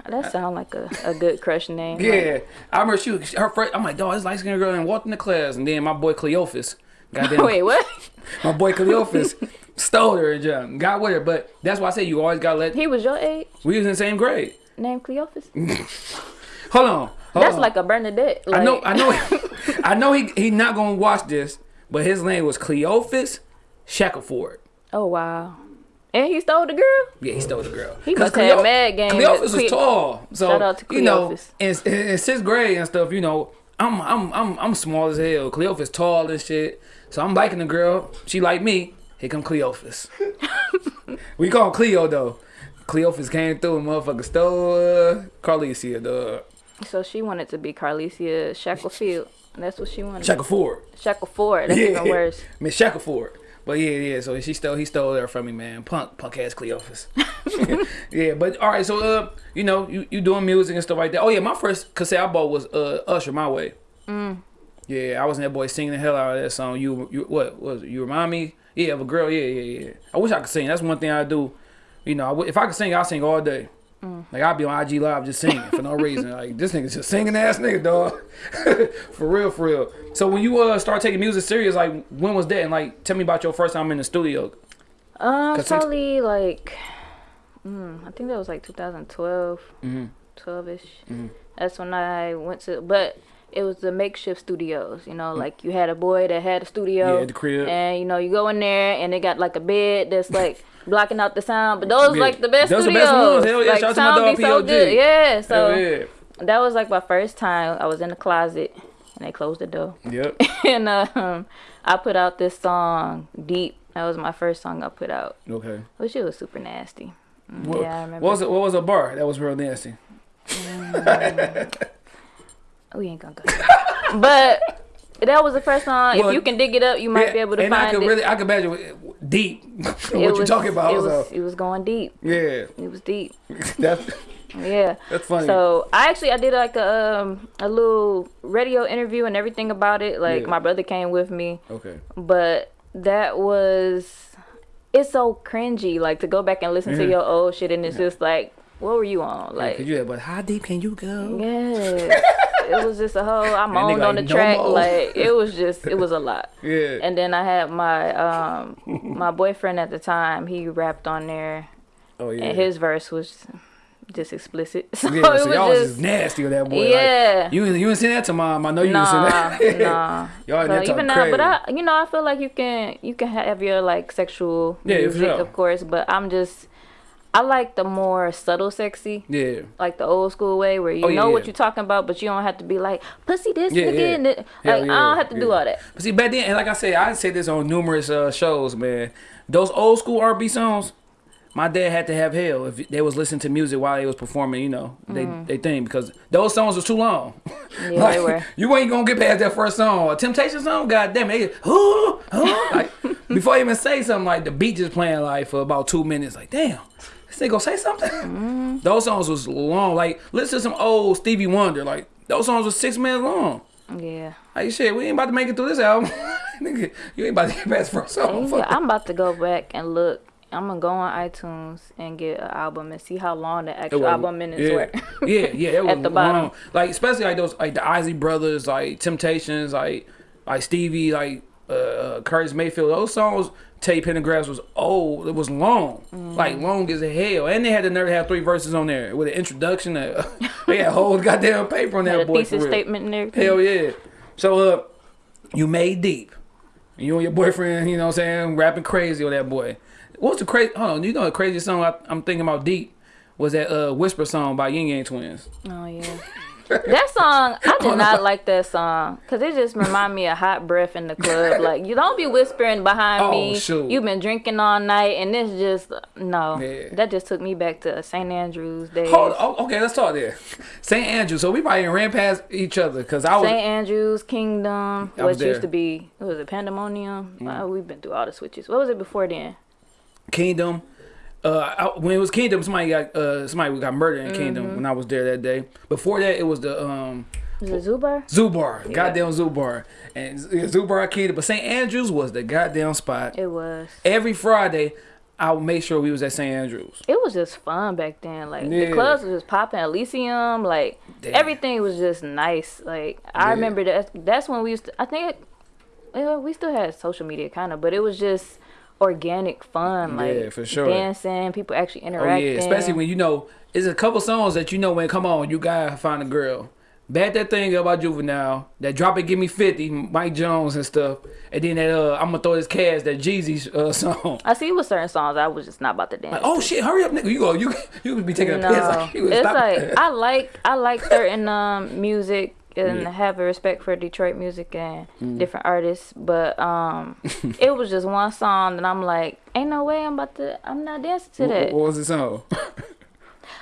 that sound like a, a good crush name. Yeah. I remember she was her first I'm like, dog, this light skinned girl and walked in the class and then my boy Cleophas. Goddamn Wait, what? my boy Cleophas stole her and jump, got with her. But that's why I say you always gotta let He was your age, we was in the same grade. Name Cleophas. Hold on. hold That's on. like a Bernadette. Like, I know I know I know he he not gonna watch this, but his name was Cleophas Shackleford. Oh wow. And he stole the girl. Yeah, he stole the girl. He must have mad game Cleophas was tall, so Shout out to you know, in, in sixth grade and stuff, you know, I'm I'm I'm I'm small as hell. Cleophas tall and shit, so I'm liking the girl. She like me. Here come Cleophas. we call him Cleo though. Cleophas came through and motherfucker stole uh, Carlicia, dog. So she wanted to be Carlicia Shacklefield. That's what she wanted. Shackleford. Shackleford. That's even worse. Miss Shackleford. But yeah, yeah. So she stole he stole her from me, man. Punk, punk ass Cleophas. yeah, but all right. So uh, you know, you, you doing music and stuff like that. Oh yeah, my first cassette I bought was uh Usher My Way. Mm. Yeah, I was in that boy singing the hell out of that song. You, you what was it? you remind me? Yeah, of a girl. Yeah, yeah, yeah. I wish I could sing. That's one thing I do. You know, I if I could sing, I'll sing all day. Mm. Like I'll be on IG live just singing for no reason. Like this nigga's just singing ass nigga, dog. for real, for real. So when you uh start taking music serious, like when was that? And like tell me about your first time in the studio. Um, probably like, mm, I think that was like 2012, Mm-hmm. 12 ish. Mhm. That's when I went to, but it was the makeshift studios. You Mm. know, like you had a boy that had a studio. Yeah, the crib. And you know, you go in there and they got like a bed that's like blocking out the sound. But those Yeah. like the best Those the studios. best ones. Hell yeah, Like, shout out to my sound dog so good. Yeah. So yeah. that was like my first time. I was in the closet and they closed the door. Yep. and um, I put out this song, Deep. That was my first song I put out, Okay. which it was super nasty. Mm, What, yeah, I remember. what was it? What was a bar that was real nasty? We ain't gonna go. but that was the first song. Well, if you can dig it up, you might Yeah, be able to find it. and I find could it. really, I could imagine deep what It you're talking about. It was, so it was going deep. yeah, It was deep. that's Yeah. that's funny. So I actually I did like a um, a little radio interview and everything about it. Like Yeah. my brother came with me, okay. but that was it's so cringy. Like to go back and listen Yeah. to your old shit and it's just like, what were you on? Like, yeah, you but how deep can you go? yes, it was just a whole. I moaned on the like, "No track. more." Like it was just it was a lot. Yeah. And then I had my um my boyfriend at the time. He rapped on there, oh yeah. and his verse was just explicit. So yeah, it so was y'all was just just nasty with that boy. yeah. Like, you you ain't seen that to mom. I know you ain't seen Nah, that. nah. Y'all So even now, crazy. but I, you know, I feel like you can, you can have your like sexual Yeah, music, sure. of course. But I'm just, I like the more subtle, sexy, yeah. like the old school way where you Oh, yeah, know what yeah. you're talking about, but you don't have to be like pussy this Yeah, it- Like I don't have to do all that. But see, back then, and like I said, I said this on numerous uh, shows, man. Those old school R&B songs, my dad had to have hell if they was listening to music while they was performing, you know, they they thing because those songs was too long. Yeah, like, they were. You ain't gonna get past that first song. A Temptation song, goddamn it, "Huh, huh," like before I even say something, like the beat just playing like for about two minutes. Like, damn, nigga gonna say something. Mm-hmm. Those songs was long. Like, listen to some old Stevie Wonder. Like, those songs was six minutes long. Yeah. Like shit, we ain't about to make it through this album. Nigga, you ain't about to get past first song. Yeah, I'm about to go back and look. I'm gonna go on iTunes and get an album and see how long the actual was- album minutes yeah. were. yeah, yeah, it was At the bottom. long. Like especially like those like the Isley Brothers, like Temptations, like like Stevie, like uh Curtis Mayfield. Those songs, Teddy Pendergrass was old. It was long, Mm. like long as hell. And they had to nerve to have three verses on there with an introduction. Uh, they had whole goddamn paper on that boy. For thesis statement and everything. Hell yeah. So uh you made deep. You and your boyfriend, you know what I'm saying, rapping crazy on that boy. What's the crazy hold on, you know the craziest song I, I'm thinking about deep was that uh Whisper song by Ying Yang Twins. Oh yeah. That song, I did not like that song because it just remind me of hot breath in the club. Like you don't be whispering behind Oh, me. shoot. You've been drinking all night, and it's just no. Yeah. That just took me back to St. Andrews days. Hold oh, okay, let's talk there. St. Andrew. So we probably ran past each other because I was St. Andrews Kingdom, what used. Mm. to be, was it Pandemonium? Wow, we've been through all the switches. What was it before then? Kingdom. Uh, I, when it was Kingdom, somebody got uh somebody got murdered in Kingdom Mm-hmm. when I was there that day. Before that, it was the um Was it Zubar? Zubar, goddamn Zubar, and Zubar Kingdom. But St. Andrews was the goddamn spot. It was. every Friday, I would make sure we was at St. Andrews. It was just fun back then. Like Yeah. the clubs was just popping. Elysium, like Damn. everything was just nice. Like I Yeah. remember that. That's when we used. To, I think. It, we still had social media, kind of, but it was just organic fun. Like Yeah, for sure. dancing, people actually Oh interacting. yeah, especially when you know it's a couple songs that you know when come on, you gotta find a girl. Bad that thing about juvenile, that drop it, give me fifty, Mike Jones and stuff, and then that uh, I'm gonna throw this cash, that Jeezy uh, song. I see with certain songs, I was just not about to dance. Like, oh shit, hurry up, nigga! You go, you you be taking a no, piss. Like, it's like I like I like certain um music and Yeah. have a respect for Detroit music and Mm. different artists, but um, it was just one song that I'm like, ain't no way I'm about to, I'm not dancing to what, that. what was the song?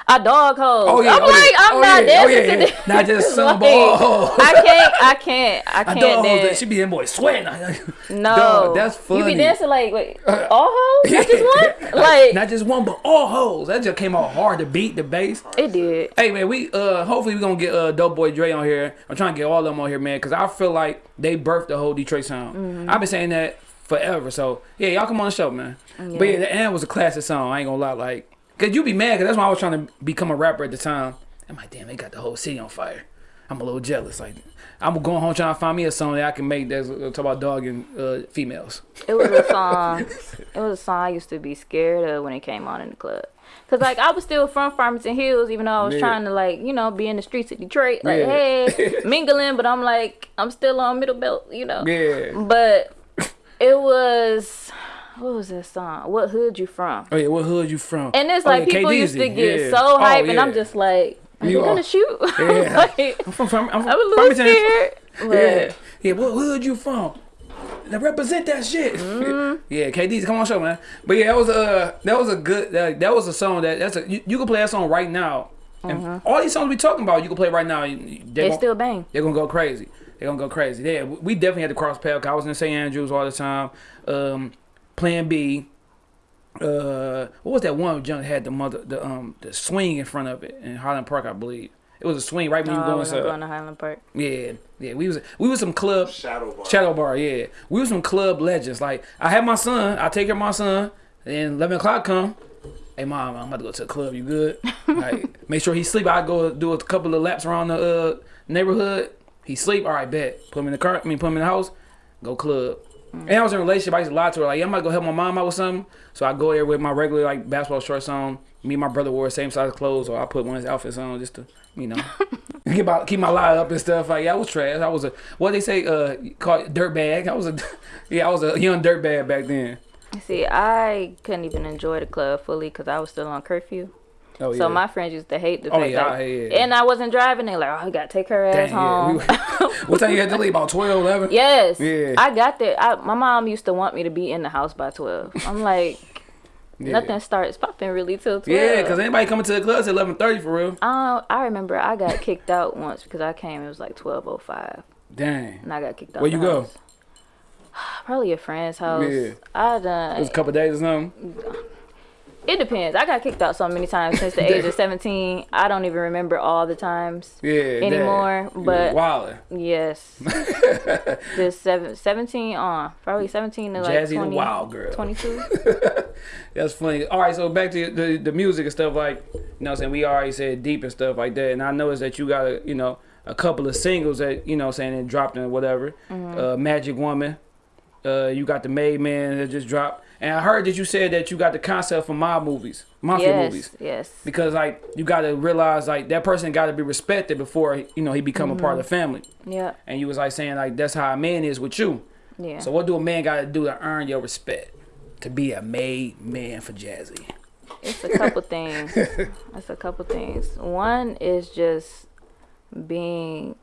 I dog hole. Oh yeah, I'm oh, like, yeah. I'm oh, not yeah. oh, dancing yeah, to yeah. Not just some Like, ball. I can't, I can't, I can't dog hoes. dance. She be in boy sweating. No, Dog, that's funny. You be dancing like wait, all hoes? Not just one? Like not just one, but all hoes. That just came out hard to beat the bass. it did. Hey man, we uh hopefully we gonna get uh Dope Boy Dre on here. I'm trying to get all of them on here, man, because I feel like they birthed the whole Detroit sound. Mm-hmm. I've been saying that forever. So yeah, y'all come on the show, man. But yeah, the end was a classic song. I ain't gonna lie, like, cause you be mad, cause that's why I was trying to become a rapper at the time. I'm like, damn, they got the whole city on fire. I'm a little jealous. Like, I'm going home trying to find me a song that I can make that's uh, talk about dog and uh, females. It was a song. it was a song I used to be scared of when it came on in the club. Cause like I was still from Farmington Hills, even though I was Yeah. trying to like you know be in the streets of Detroit, like Yeah. hey mingling, but I'm like I'm still on middle belt, you know. Yeah. But it was what was that song? What hood you from? Oh yeah, what hood you from? And it's Oh, like yeah, people K-Deezy. used to get Yeah. so Oh, hype, and I'm just like, are You you gonna shoot? Yeah. like, I'm from, from I'm from I'm a little Farmington. scared. But Yeah, yeah. What hood you from? Now represent that shit. Mm-hmm. yeah, KD's come on show, man. But yeah, that was a that was a good that, that was a song that that's a you, you can play that song right now. And all these songs we talking about, you can play right now. They still bang. they're gonna go crazy. They're gonna go crazy. Yeah, we definitely had to cross path. 'cause I was in St. Andrews all the time. Um, Plan B. Uh, what was that one junk had the mother the um the swing in front of it in Highland Park, I believe. It was a swing right when No, you I go wasn't going to Highland Park. Yeah, yeah. We was we was some club Shadow bar. shadow bar. Yeah, we was some club legends. Like I had my son. I take care of my son. And eleven o'clock come. Hey mom, I'm about to go to the club. You good? like make sure he sleep. I go do a couple of laps around the uh, neighborhood. He sleep. All right, bet. Put him in the car. I mean, put him in the house. Go club. And I was in a relationship. I used to lie to her like, yeah, I'm about to go help my mom out with something. So I go there with my regular like basketball shorts on. Me and my brother wore the same size clothes, or I put one of his outfits on just to, you know, keep my keep my lie up and stuff. Like, yeah, I was trash. I was a what they say, uh, called dirt bag. I was a, yeah, I was a young dirt bag back then. See, I couldn't even enjoy the club fully because I was still on curfew. Oh yeah. So my friends used to hate the Oh, fact yeah, that, yeah. and I wasn't driving. They like, oh, you gotta take her ass Dang, home. What time you had to leave? About 12, 11? yes, Yeah. I got there. I, my mom used to want me to be in the house by twelve. I'm like, nothing starts popping really till twelve. Yeah, because anybody coming to the club at 11:30 for real. I, I remember I got kicked out once because I came. It was like twelve oh five, Dang. and I got kicked out. Where you go? Probably a friend's house. Yeah. I done. It was a couple days or something. It depends. I got kicked out so many times since the age of 17. I don't even remember all the times Yeah. anymore. But Wilder. yes, just seven, 17 on. Probably 17 to like Jazzy the 20, wild girl. 22. That's funny. All right, so back to the the music and stuff like, you know, what I'm saying we already said deep and stuff like that, and I noticed that you got a, you know, a couple of singles that you know, I'm saying that dropped and whatever. Mm-hmm. Uh, Magic Woman. Uh, you got the Made Man that just dropped, and I heard that you said that you got the concept for mob movies, mafia yes, movies. yes. because like you got to realize like that person got to be respected before you know he become a part mm-hmm. of the family Yeah, and you was like saying like that's how a man is with you yeah. so what do a man got to do to earn your respect to be a made man for jazzy It's a couple things. It's a couple things. One is just being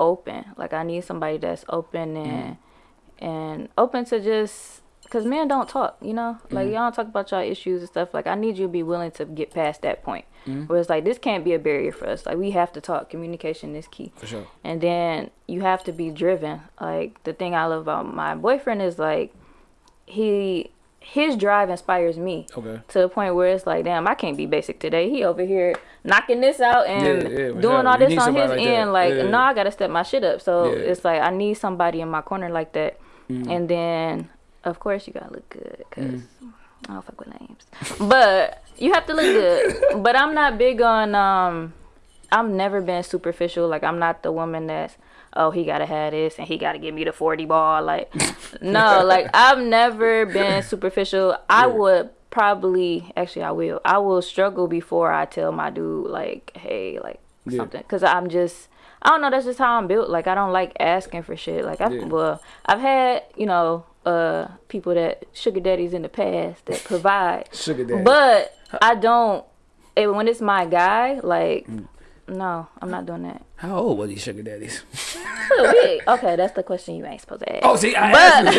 open. Like I need somebody that's open and mm-hmm. and open to just because men don't talk. You know, like y'all talk about y'all issues and stuff. Like I need you to be willing to get past that point where it's like this can't be a barrier for us. Like we have to talk. Communication is key. for sure And then you have to be driven. Like the thing I love about my boyfriend is like he his drive inspires me okay to the point where it's like, damn, I can't be basic today. He over here knocking this out and Yeah, yeah, doing sure. all You this on his like that. end. Like, Yeah. no, I gotta step my shit up. So it's like I need somebody in my corner like that. Mm. And then, of course, you gotta look good because Mm. I don't fuck with names. but you have to look good. but I'm not big on. um I've never been superficial. Like I'm not the woman that's oh he gotta have this and he gotta give me the forty ball. Like no, like I've never been superficial. I Yeah. would probably actually I will. I will struggle before I tell my dude like hey like Yeah. something because I'm just I don't know. That's just how I'm built. Like I don't like asking for shit. Like I Yeah. well I've had you know uh people that sugar daddies in the past that provide. sugar daddy But I don't. It, when it's my guy, like, Mm. no, I'm not doing that. how old were these sugar daddies okay, that's the question you ain't supposed to ask. oh see I But-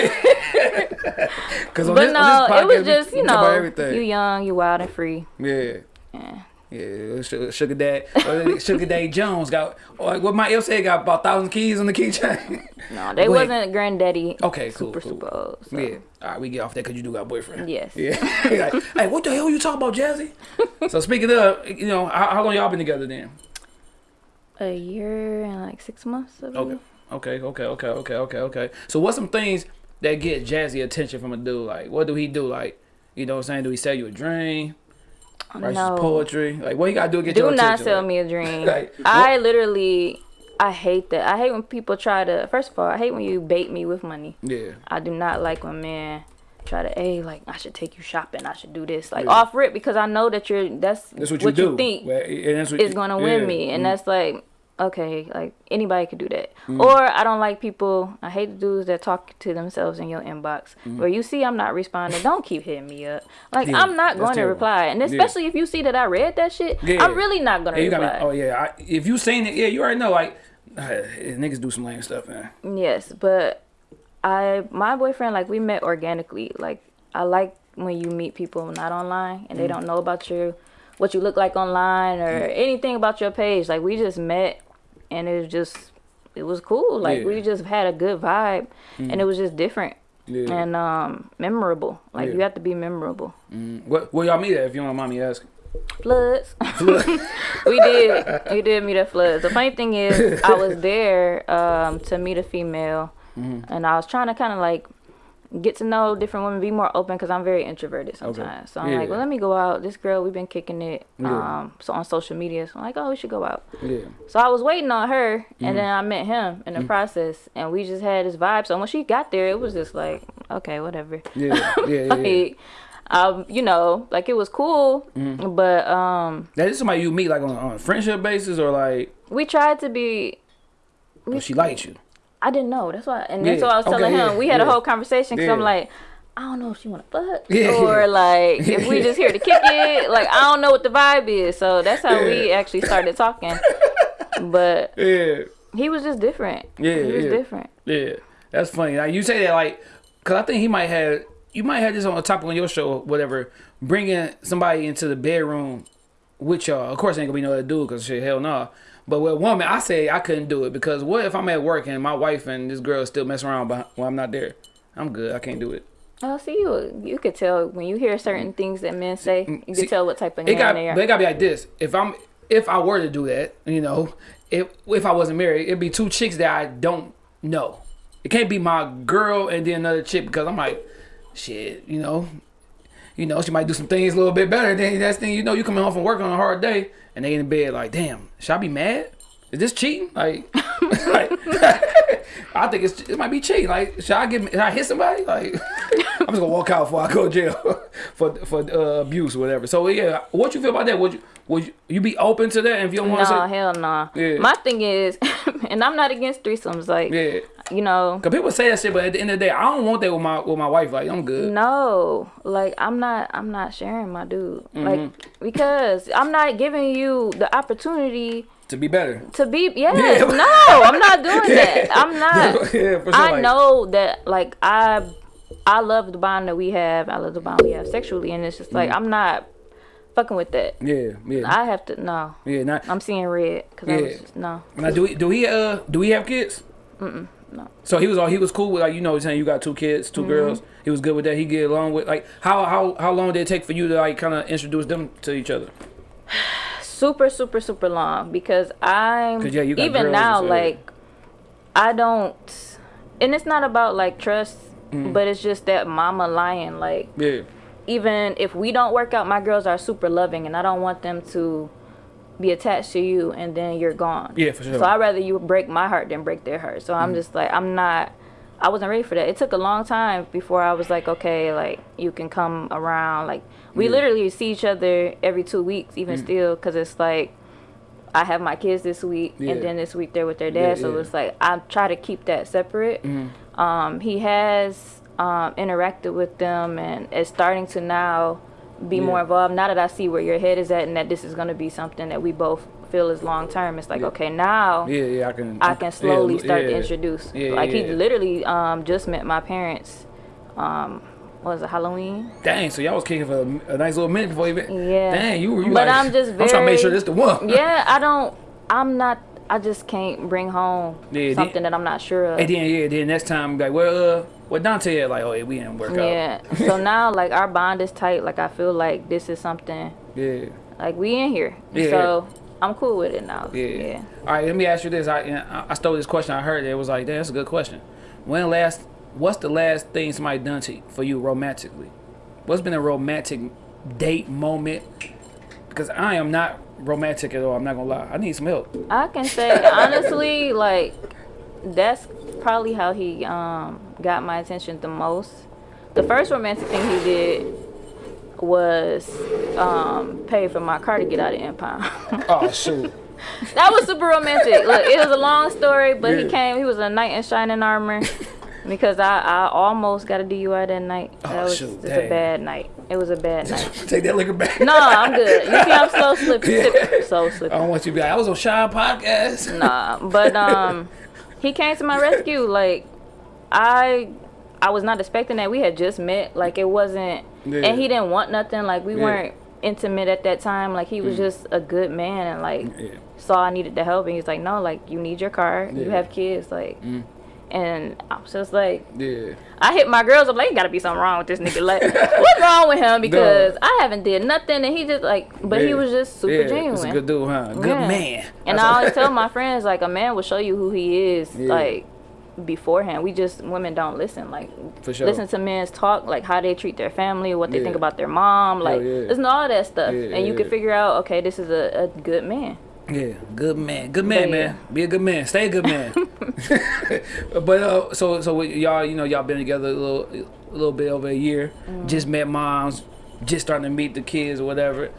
because on but this, no, podcast, it was just you know, you young, you wild and free. yeah Yeah, Yeah, Sugar, Sugar Dad, uh, Sugar Daddy Jones got. What my L said, got about thousand keys on the keychain. No, they ahead. wasn't granddaddy. Okay, cool, super cool. super old. So. Yeah. All right, we get off that because you do got a boyfriend. Yes. Yeah. Like, hey, what the hell you talking about, Jazzy? so speaking of, you know, how, how long y'all been together then? A year and like six months. Okay. Okay. Okay. Okay. Okay. Okay. Okay. So what's some things that get Jazzy attention from a dude? Like, what do he do? Like, you know what I'm saying? Do he sell you a dream? Write No. poetry? Like, what you got to do to get Do your not sell Like, me a dream. Like, I literally, I hate that. I hate when people try to. First of all, I hate when you bait me with money. Yeah. I do not like when men try to, hey, like I should take you shopping. I should do this, like Yeah. off rip, because I know that you're. That's, That's what you do. think Well, and that's what is you- gonna win yeah. me, and Mm. that's like. Okay, like anybody could do that. Mm. Or I don't like people. I hate the dudes that talk to themselves in your inbox. Where you see I'm not responding, don't keep hitting me up. Like Mm. Yeah, I'm not going to reply, and Yeah. especially if you see that I read that shit, Yeah. I'm really not gonna Yeah, reply. Oh yeah. I, if you saying it, yeah, you already know. Like, uh, niggas do some lame stuff, man. Yes, but I my boyfriend like we met organically. Like I like when you meet people not online and they Mm. don't know about you, what you look like online or anything about your page. Like we just met and it was just it was cool. Like Yeah. we just had a good vibe and it was just different Yeah. and um memorable. Like Yeah. you have to be memorable. Mm. What? Where y'all meet at? If you don't mind me asking. Floods. we did. We did meet at Floods. The funny thing is, I was there um, to meet a female, Mm-hmm. and I was trying to kind of like get to know different women, be more open because I'm very introverted sometimes. So I'm Yeah. like, well, let me go out. This girl, we've been kicking it. Yeah. Um, so on social media, so I'm like, oh, we should go out. Yeah. So I was waiting on her, Mm-hmm. and then I met him in the process, and we just had this vibe. So when she got there, it was just like, okay, whatever. Yeah. Yeah. Yeah. yeah. Um, you know, like it was cool, Mm-hmm. but um, That is somebody you meet like on, on a friendship basis or like, we tried to be. oh, she likes you. I didn't know. That's why, and Yeah, that's what I was okay, telling yeah, him. We had yeah. a whole conversation because I'm like, I don't know if she want to fuck Yeah, or yeah. like if we just here to kick it. Like I don't know what the vibe is. So that's how we actually started talking. But Yeah. he was just different. Yeah, he was yeah. different. Yeah, that's funny. Like you say that, like, cause I think he might have, you might have this on the topic on your show, or whatever, bringing somebody into the bedroom with y'all. Of course, ain't gonna be no other dude, cause shit, hell no. But with a woman, I say I couldn't do it because what if I'm at work and my wife and this girl still messing around but when I'm not there? I'm good. I can't do it. Oh, see you. You could tell when you hear certain things that men say. You Mm. See, can tell what type of man got, they but it are. gotta be like this. If I'm, if I were to do that, you know, if if I wasn't married, it'd be two chicks that I don't know. It can't be my girl and then another chick because I'm like, shit, you know, you know, she might do some things a little bit better. Then that's thing, you know, you coming home from work on a hard day and they in bed like, damn, should I be mad? Is this cheating? Like, like I think it's it might be cheating. Like, should I get should I hit somebody? Like, I'm just gonna walk out before I go to jail for for uh, abuse or whatever. So yeah, what you feel about that? Would you would you, you be open to that if you don't want No, to say? hell no. Yeah. My thing is, and I'm not against threesomes. Like, Yeah, you know, cause people say that shit, but at the end of the day, I don't want that with my with my wife. Like, I'm good. No, like I'm not. I'm not sharing my dude. Mm-hmm. Like because I'm not giving you the opportunity To be better. to be. Yes, Yeah. no, I'm not doing that. I'm not. yeah, for sure. I like, know that. Like I, I love the bond that we have. I love the bond we have sexually, and it's just like I'm not fucking with that. Yeah, yeah, I have to. No, yeah. Not, I'm seeing red because I was Yeah. just, no. now, do we do we uh do we have kids? Mm-mm, no. So he was all he was cool with like you know saying you got two kids, Mm-hmm. 2 girls. He was good with that. He get along with like how how how long did it take for you to like kind of introduce them to each other? super super super long because I'm yeah, even now like i don't and it's not about like trust Mm-hmm. but it's just that mama lion like Yeah, even if we don't work out my girls are super loving and i don't want them to be attached to you and then you're gone yeah, for sure. so i'd rather you break my heart than break their heart so Mm. i'm just like i'm not i wasn't ready for that it took a long time before i was like okay like you can come around like we Yeah. literally see each other every two weeks even Mm. still because it's like i have my kids this week Yeah. and then this week they're with their Yeah, dad so yeah. it's like i try to keep that separate Mhm. um, he has um, interacted with them and is starting to now be Yeah. more involved. Now that I see where your head is at and that this is going to be something that we both feel is long term, it's like, Yeah. okay, now Yeah, yeah, I can. I can slowly yeah, start to introduce. Yeah, like he literally um, just met my parents um, was it Halloween? Dang, so y'all was kicking for a, a nice little minute before you. Been, Yeah. Dang, you were. You But like, I'm just I'm trying to make sure this the one. Yeah, I don't. I'm not. I just can't bring home something that I'm not sure of. And then yeah, then next time like, well, uh, what Dante? Like, oh, yeah, we didn't work Yeah. out. Yeah. so now like our bond is tight. Like I feel like this is something yeah. like we in here. Yeah. So I'm cool with it now. Yeah. Yeah. All right, let me ask you this. I I- stole this question. I heard it. It was like, damn, that's a good question. When last? What's the last thing somebody done to for you romantically? What's been a romantic date moment? Because I am not romantic at all. I'm not gonna lie. I need some help. I can say honestly, like that's probably how he um got my attention the most. The first romantic thing he did was um pay for my car to get out of Empire. Oh shoot. that was super romantic. Look, it was a long story, but Yeah. he came. He was a knight in shining armor. Because I, I almost got a DUI that night. That Oh, was shoot, just dang. a bad night. It was a bad night. Take that liquor back. No, I'm good. You see, I'm slow slipping. Yeah. So slippery. I don't want you to be like, I was on Shine Podcast. Nah, but um, he came to my rescue. Like, I, I was not expecting that. We had just met. Like, it wasn't, Yeah. and he didn't want nothing. Like, we Yeah. Mm. weren't intimate at that time. Like, he was just a good man, and like, Yeah. saw I needed the help, and he's like, no, like, you need your car. You have kids, like. Mm. And I was just like, Yeah. I hit my girls up like, gotta be something wrong with this nigga. Like, what's wrong with him? Because I haven't did nothing, and he just like, but he was just super yeah. genuine. It's a good dude, huh? Good Yeah. man. And That's I always tell my friends like a man will show you who he is Yeah. like beforehand. We just women don't listen. Like For sure. listen to men's talk, like how they treat their family, what they Yeah. think about their mom, like yeah. listen to all that stuff, Yeah, and you yeah. can figure out okay, this is a, a good man. Yeah, good man, good man, yeah. man. Be a good man, stay a good man. but uh, so so y'all, you know, y'all been together a little a little bit over a year. Mm-hmm. Just met moms, just starting to meet the kids or whatever.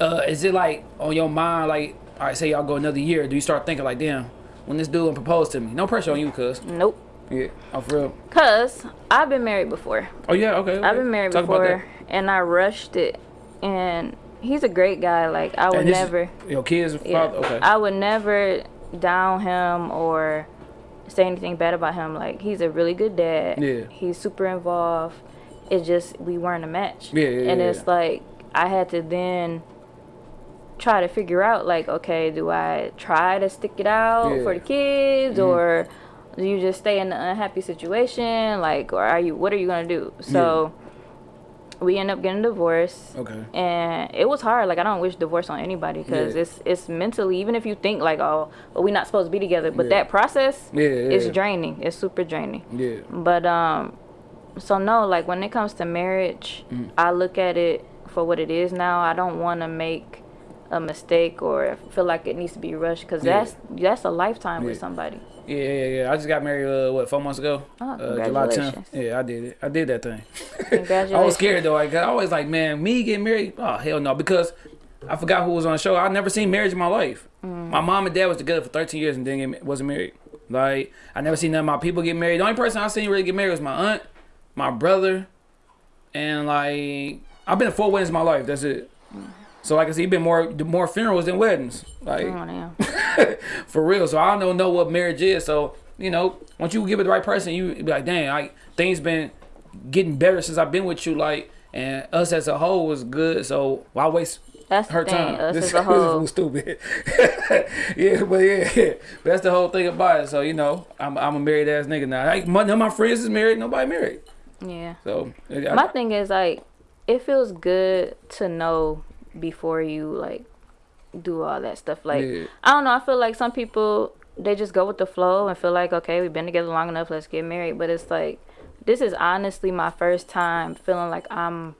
Uh, is it like on your mind, like, all right, say y'all go another year, do you start thinking like, damn, when this dude proposed to me? No pressure on you, cuz. Nope. Yeah, oh for real. Cause I've been married before. Oh yeah, okay. okay. I've been married Talk before, and I rushed it. And he's a great guy. Like I would is never. Your kids, Yeah. father. Okay. I would never down him or say anything bad about him. Like he's a really good dad. Yeah. He's super involved. It's just we weren't a match. Yeah, yeah, And it's yeah. like I had to then try to figure out like, okay, do I try to stick it out Yeah. for the kids Mhm. or do you just stay in an unhappy situation? Like or are you what are you gonna do? So we end up getting divorced okay. and it was hard like i don't wish divorce on anybody because Yeah. it's it's mentally even if you think like oh we're not supposed to be together but Yeah. that process Yeah, is draining it's super draining Yeah. but um so no like when it comes to marriage Mm. i look at it for what it is now i don't want to make a mistake or feel like it needs to be rushed because that's that's a lifetime with somebody Yeah, yeah, yeah. I just got married, uh, what, four months ago? Oh, uh, July 10th. congratulations. Yeah, I did it. I did that thing. Congratulations. I was scared though. Like, I always like, man, me getting married? Oh, hell no. Because I forgot who was on the show. I never seen marriage in my life. Mm. My mom and dad was together for 13 years and then get, wasn't married. Like, I never seen none of my people get married. The only person I seen really get married was my aunt, my brother, and like, I've been to four weddings in my life. That's it. So like I said, been more more funerals than weddings. Like Oh, for real. So I don't know what marriage is. So you know, once you give it the right person, you be like, dang, like things been getting better since I've been with you. Like, and us as a whole was good. So why waste that's her time? us this, as a whole this is stupid. yeah, but yeah, but that's the whole thing about it. So you know, I'm I'm a married ass nigga now. Like, none of my friends is married. Nobody married. yeah So I, my thing is like it feels good to know before you like do all that stuff like Yeah. i don't know i feel like some people they just go with the flow and feel like okay we've been together long enough let's get married but it's like this is honestly my first time feeling like i'm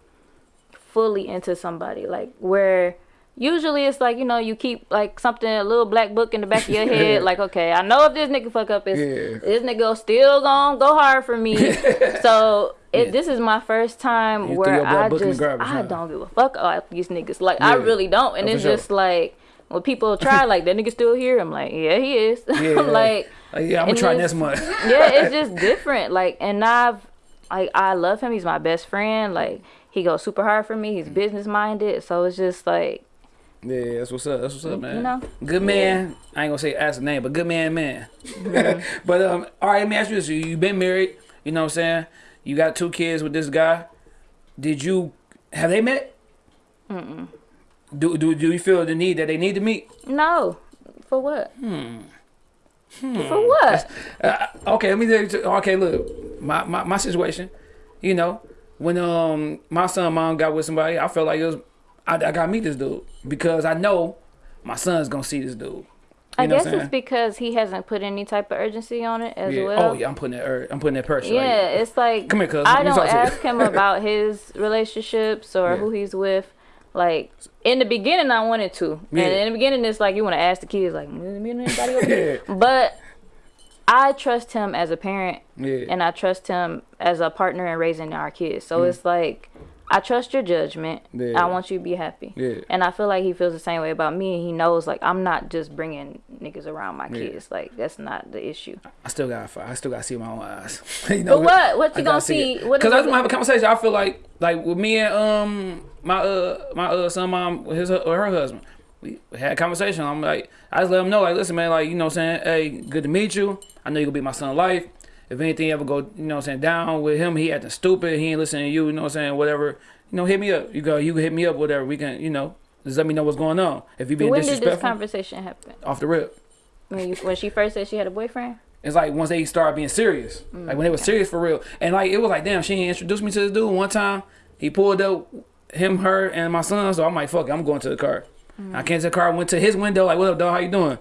fully into somebody like where usually it's like you know you keep like something a little black book in the back of your head like okay i know if this nigga fuck up it's Yeah. this nigga still gonna go hard for me so it, Yeah. this is my first time You where I book in the just garbage, I huh? don't give a fuck about these niggas. Like I really don't. And Oh, it's sure. just like when people try like that nigga still here. I'm like yeah he is. Yeah, I'm like like, yeah, I'm gonna try next month. yeah it's just different. Like and I've like I love him. He's my best friend. Like he goes super hard for me. He's business minded. So it's just like Yeah, that's what's up. That's what's up, man. You know? Good man. I ain't gonna say ask the name, but good man, man. Mm-hmm. but um, all right, let me ask you this: you you been married? You know what I'm saying? You got two kids with this guy. did you have they met? Mm-mm. Do do do you feel the need that they need to meet? No. For what? Hmm. hmm. For what? Uh, okay, let me tell you. Okay, look, my, my my situation. You know, when um my son mom got with somebody, I felt like it was I, I gotta meet this dude because I know my son's gonna see this dude. You I guess it's because he hasn't put any type of urgency on it as yeah. well. Oh yeah, I'm putting that. ur- I'm putting that pressure. Yeah, Like, it's like Come here, cuz. I don't talk to you. ask him about his relationships or Yeah. who he's with. Like in the beginning, I wanted to, Yeah. and in the beginning, it's like you want to ask the kids, like, "Mm, me and anybody over here?" But I trust him as a parent, and I trust him as a partner in raising our kids. So Mm. it's like. I trust your judgment. Yeah. I want you to be happy. Yeah. And I feel like he feels the same way about me. And he knows, like, I'm not just bringing niggas around my Yeah. kids. Like, that's not the issue. I still got. I still got to see my own eyes. you know, But what? What you I gonna gotta see? Cause I want to have a conversation. I feel like like with me and um my uh my uh son mom his or her husband. We had a conversation. I'm like, I just let him know, like, listen, man, like, you know what I'm saying? Hey, good to meet you. I know you're gonna be my son life. If anything ever go, you know what I'm saying, down with him, he acting stupid, he ain't listening to you, you know what I'm saying, whatever, you know, hit me up. You go, you can hit me up, whatever. We can, you know, just let me know what's going on. If you being when did this conversation happen? off the rip. When, you, when she first said she had a boyfriend? It's like once they started being serious, mm, like when they were serious for real, and like it was like, damn, she introduced me to this dude. One time, he pulled up him, her, and my son. So I'm like, fuck, it, I'm going to the car. I mm. came to the car, went to his window, like, what up, dog? How you doing?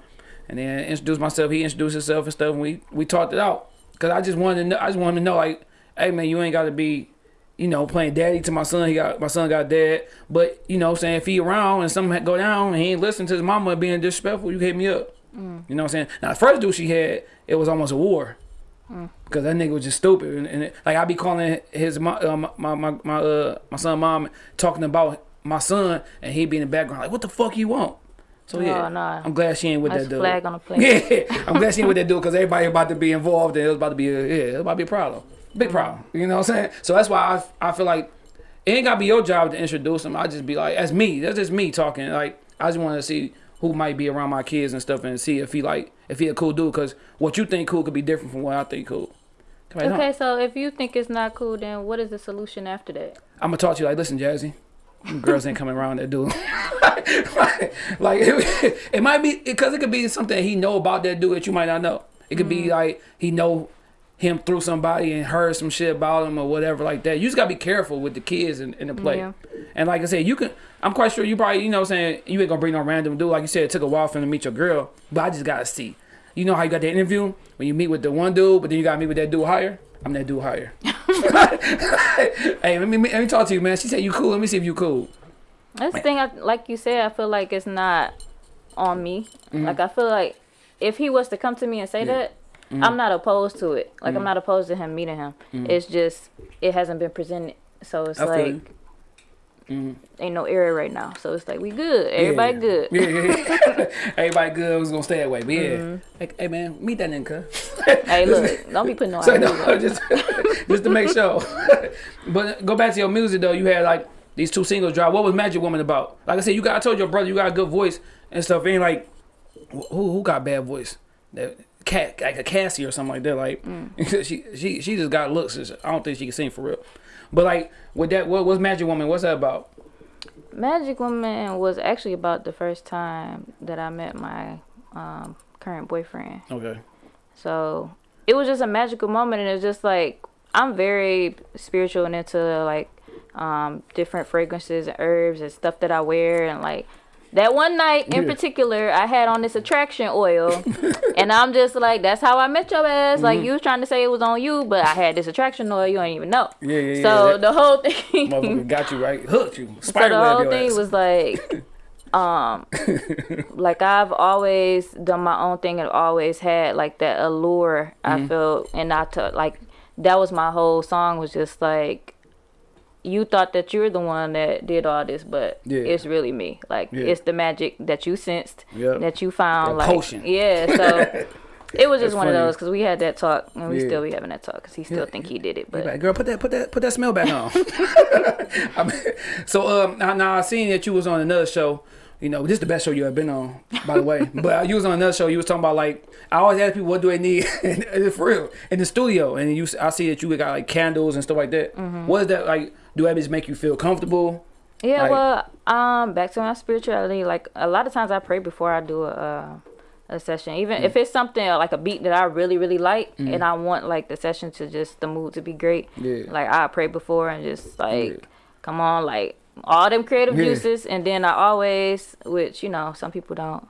And then introduced myself. He introduced himself and stuff, and we we talked it out. Cause I just wanted to know, I just wanted to know, like, hey man, you ain't got to be, you know, playing daddy to my son. He got my son got dad, but you know, I'm saying if he around and something go down and he ain't listening to his mama being disrespectful, you hit me up. You know what I'm saying? Now the first dude she had, it was almost a war. Cause that nigga was just stupid, and, and it, like I be calling his uh, my my my my, uh, my son mom talking about my son, and he be in the background like, what the fuck you want? So yeah, Oh, nah. I'm glad she ain't with That's that dude. flag on the plate. Yeah, I'm glad she ain't with that dude because everybody about to be involved, and it was about to be a, yeah, it was about to be a problem, big mm-hmm. problem. You know what I'm saying? So that's why I I feel like it ain't gotta be your job to introduce him. I just be like, that's me. That's just me talking. Like I just want to see who might be around my kids and stuff, and see if he like if he a cool dude. Cause what you think cool could be different from what I think cool. On, Okay, so if you think it's not cool, then what is the solution after that? I'm gonna talk to you like, listen, Jazzy. Girls ain't coming around that dude. like, like, it, it might be because it could be something he know about that dude that you might not know. It could Mm-hmm. be like he know him through somebody and heard some shit about him or whatever like that. You just gotta be careful with the kids in, in the play. Yeah. And like I said, you can. I'm quite sure you probably you know what I'm saying you ain't gonna bring no random dude. Like you said, it took a while for him to meet your girl, but I just gotta see. You know how you got the interview when you meet with the one dude, but then you gotta meet with that dude higher. I'm that dude higher. hey, let me let me talk to you, man. She said you cool. Let me see if you cool. That's the thing, I, like you said, I feel like it's not on me. Mm-hmm. Like, I feel like if he was to come to me and say that, mm-hmm. I'm not opposed to it. Like, I'm mm-hmm. not opposed to him meeting him. It's just, it hasn't been presented. So it's I like, you. Mhm. ain't no error right now. So it's like, we good. Everybody yeah. good. Yeah, yeah. Everybody good. Was gonna stay that way. But yeah, hey, hey, man, meet that nigga. Hey, look, don't be putting no So no, out. just just to make sure. but go back to your music though. You had like these two singles drop. What was Magic Woman about? Like I said, you got. I told your brother you got a good voice and stuff. Ain't like who who got bad voice? That cat like a Cassie or something like that. Like she she she just got looks. I don't think she can sing for real. But like with that, what what's Magic Woman? What's that about? Magic Woman was actually about the first time that I met my um, current boyfriend. Okay. So it was just a magical moment, and it's just like I'm very spiritual and into like um, different fragrances and herbs and stuff that I wear, and like that one night in Yeah. particular, I had on this attraction oil, and I'm just like, that's how I met your ass. Like Mm-hmm. you was trying to say it was on you, but I had this attraction oil, you don't even know. Yeah, yeah, yeah. So that the whole thing. motherfucker got you right, hooked you, So spider the whole thing ass. was like, um, like I've always done my own thing and always had like that allure. Mm-hmm. I felt, and I took like that was my whole song was just like, you thought that you're the one that did all this, but Yeah. it's really me. Like Yeah. it's the magic that you sensed, Yep. that you found, That like potion. yeah. So. It was just That's one of those because we had that talk and we Yeah. still be having that talk because he still Yeah. think he did it, but like, girl, put that, put that, put that smell back on. I mean, so, um, now, now I seen that you was on another show. You know, this is the best show you ever been on, by the way. but you was on another show. You was talking about like I always ask people what do they need for real in the studio, and you I see that you got like candles and stuff like that. Mm-hmm. What is that like? Do habits make you feel comfortable? Yeah, Like- well, um, back to my spirituality. Like a lot of times, I pray before I do a uh, a session. Even Mm. if it's something uh, like a beat that I really really like, and I want like the session to just the mood to be great. Yeah. Like I pray before and just like, Yeah. come on, like all them creative Yeah. juices, and then I always, which you know, some people don't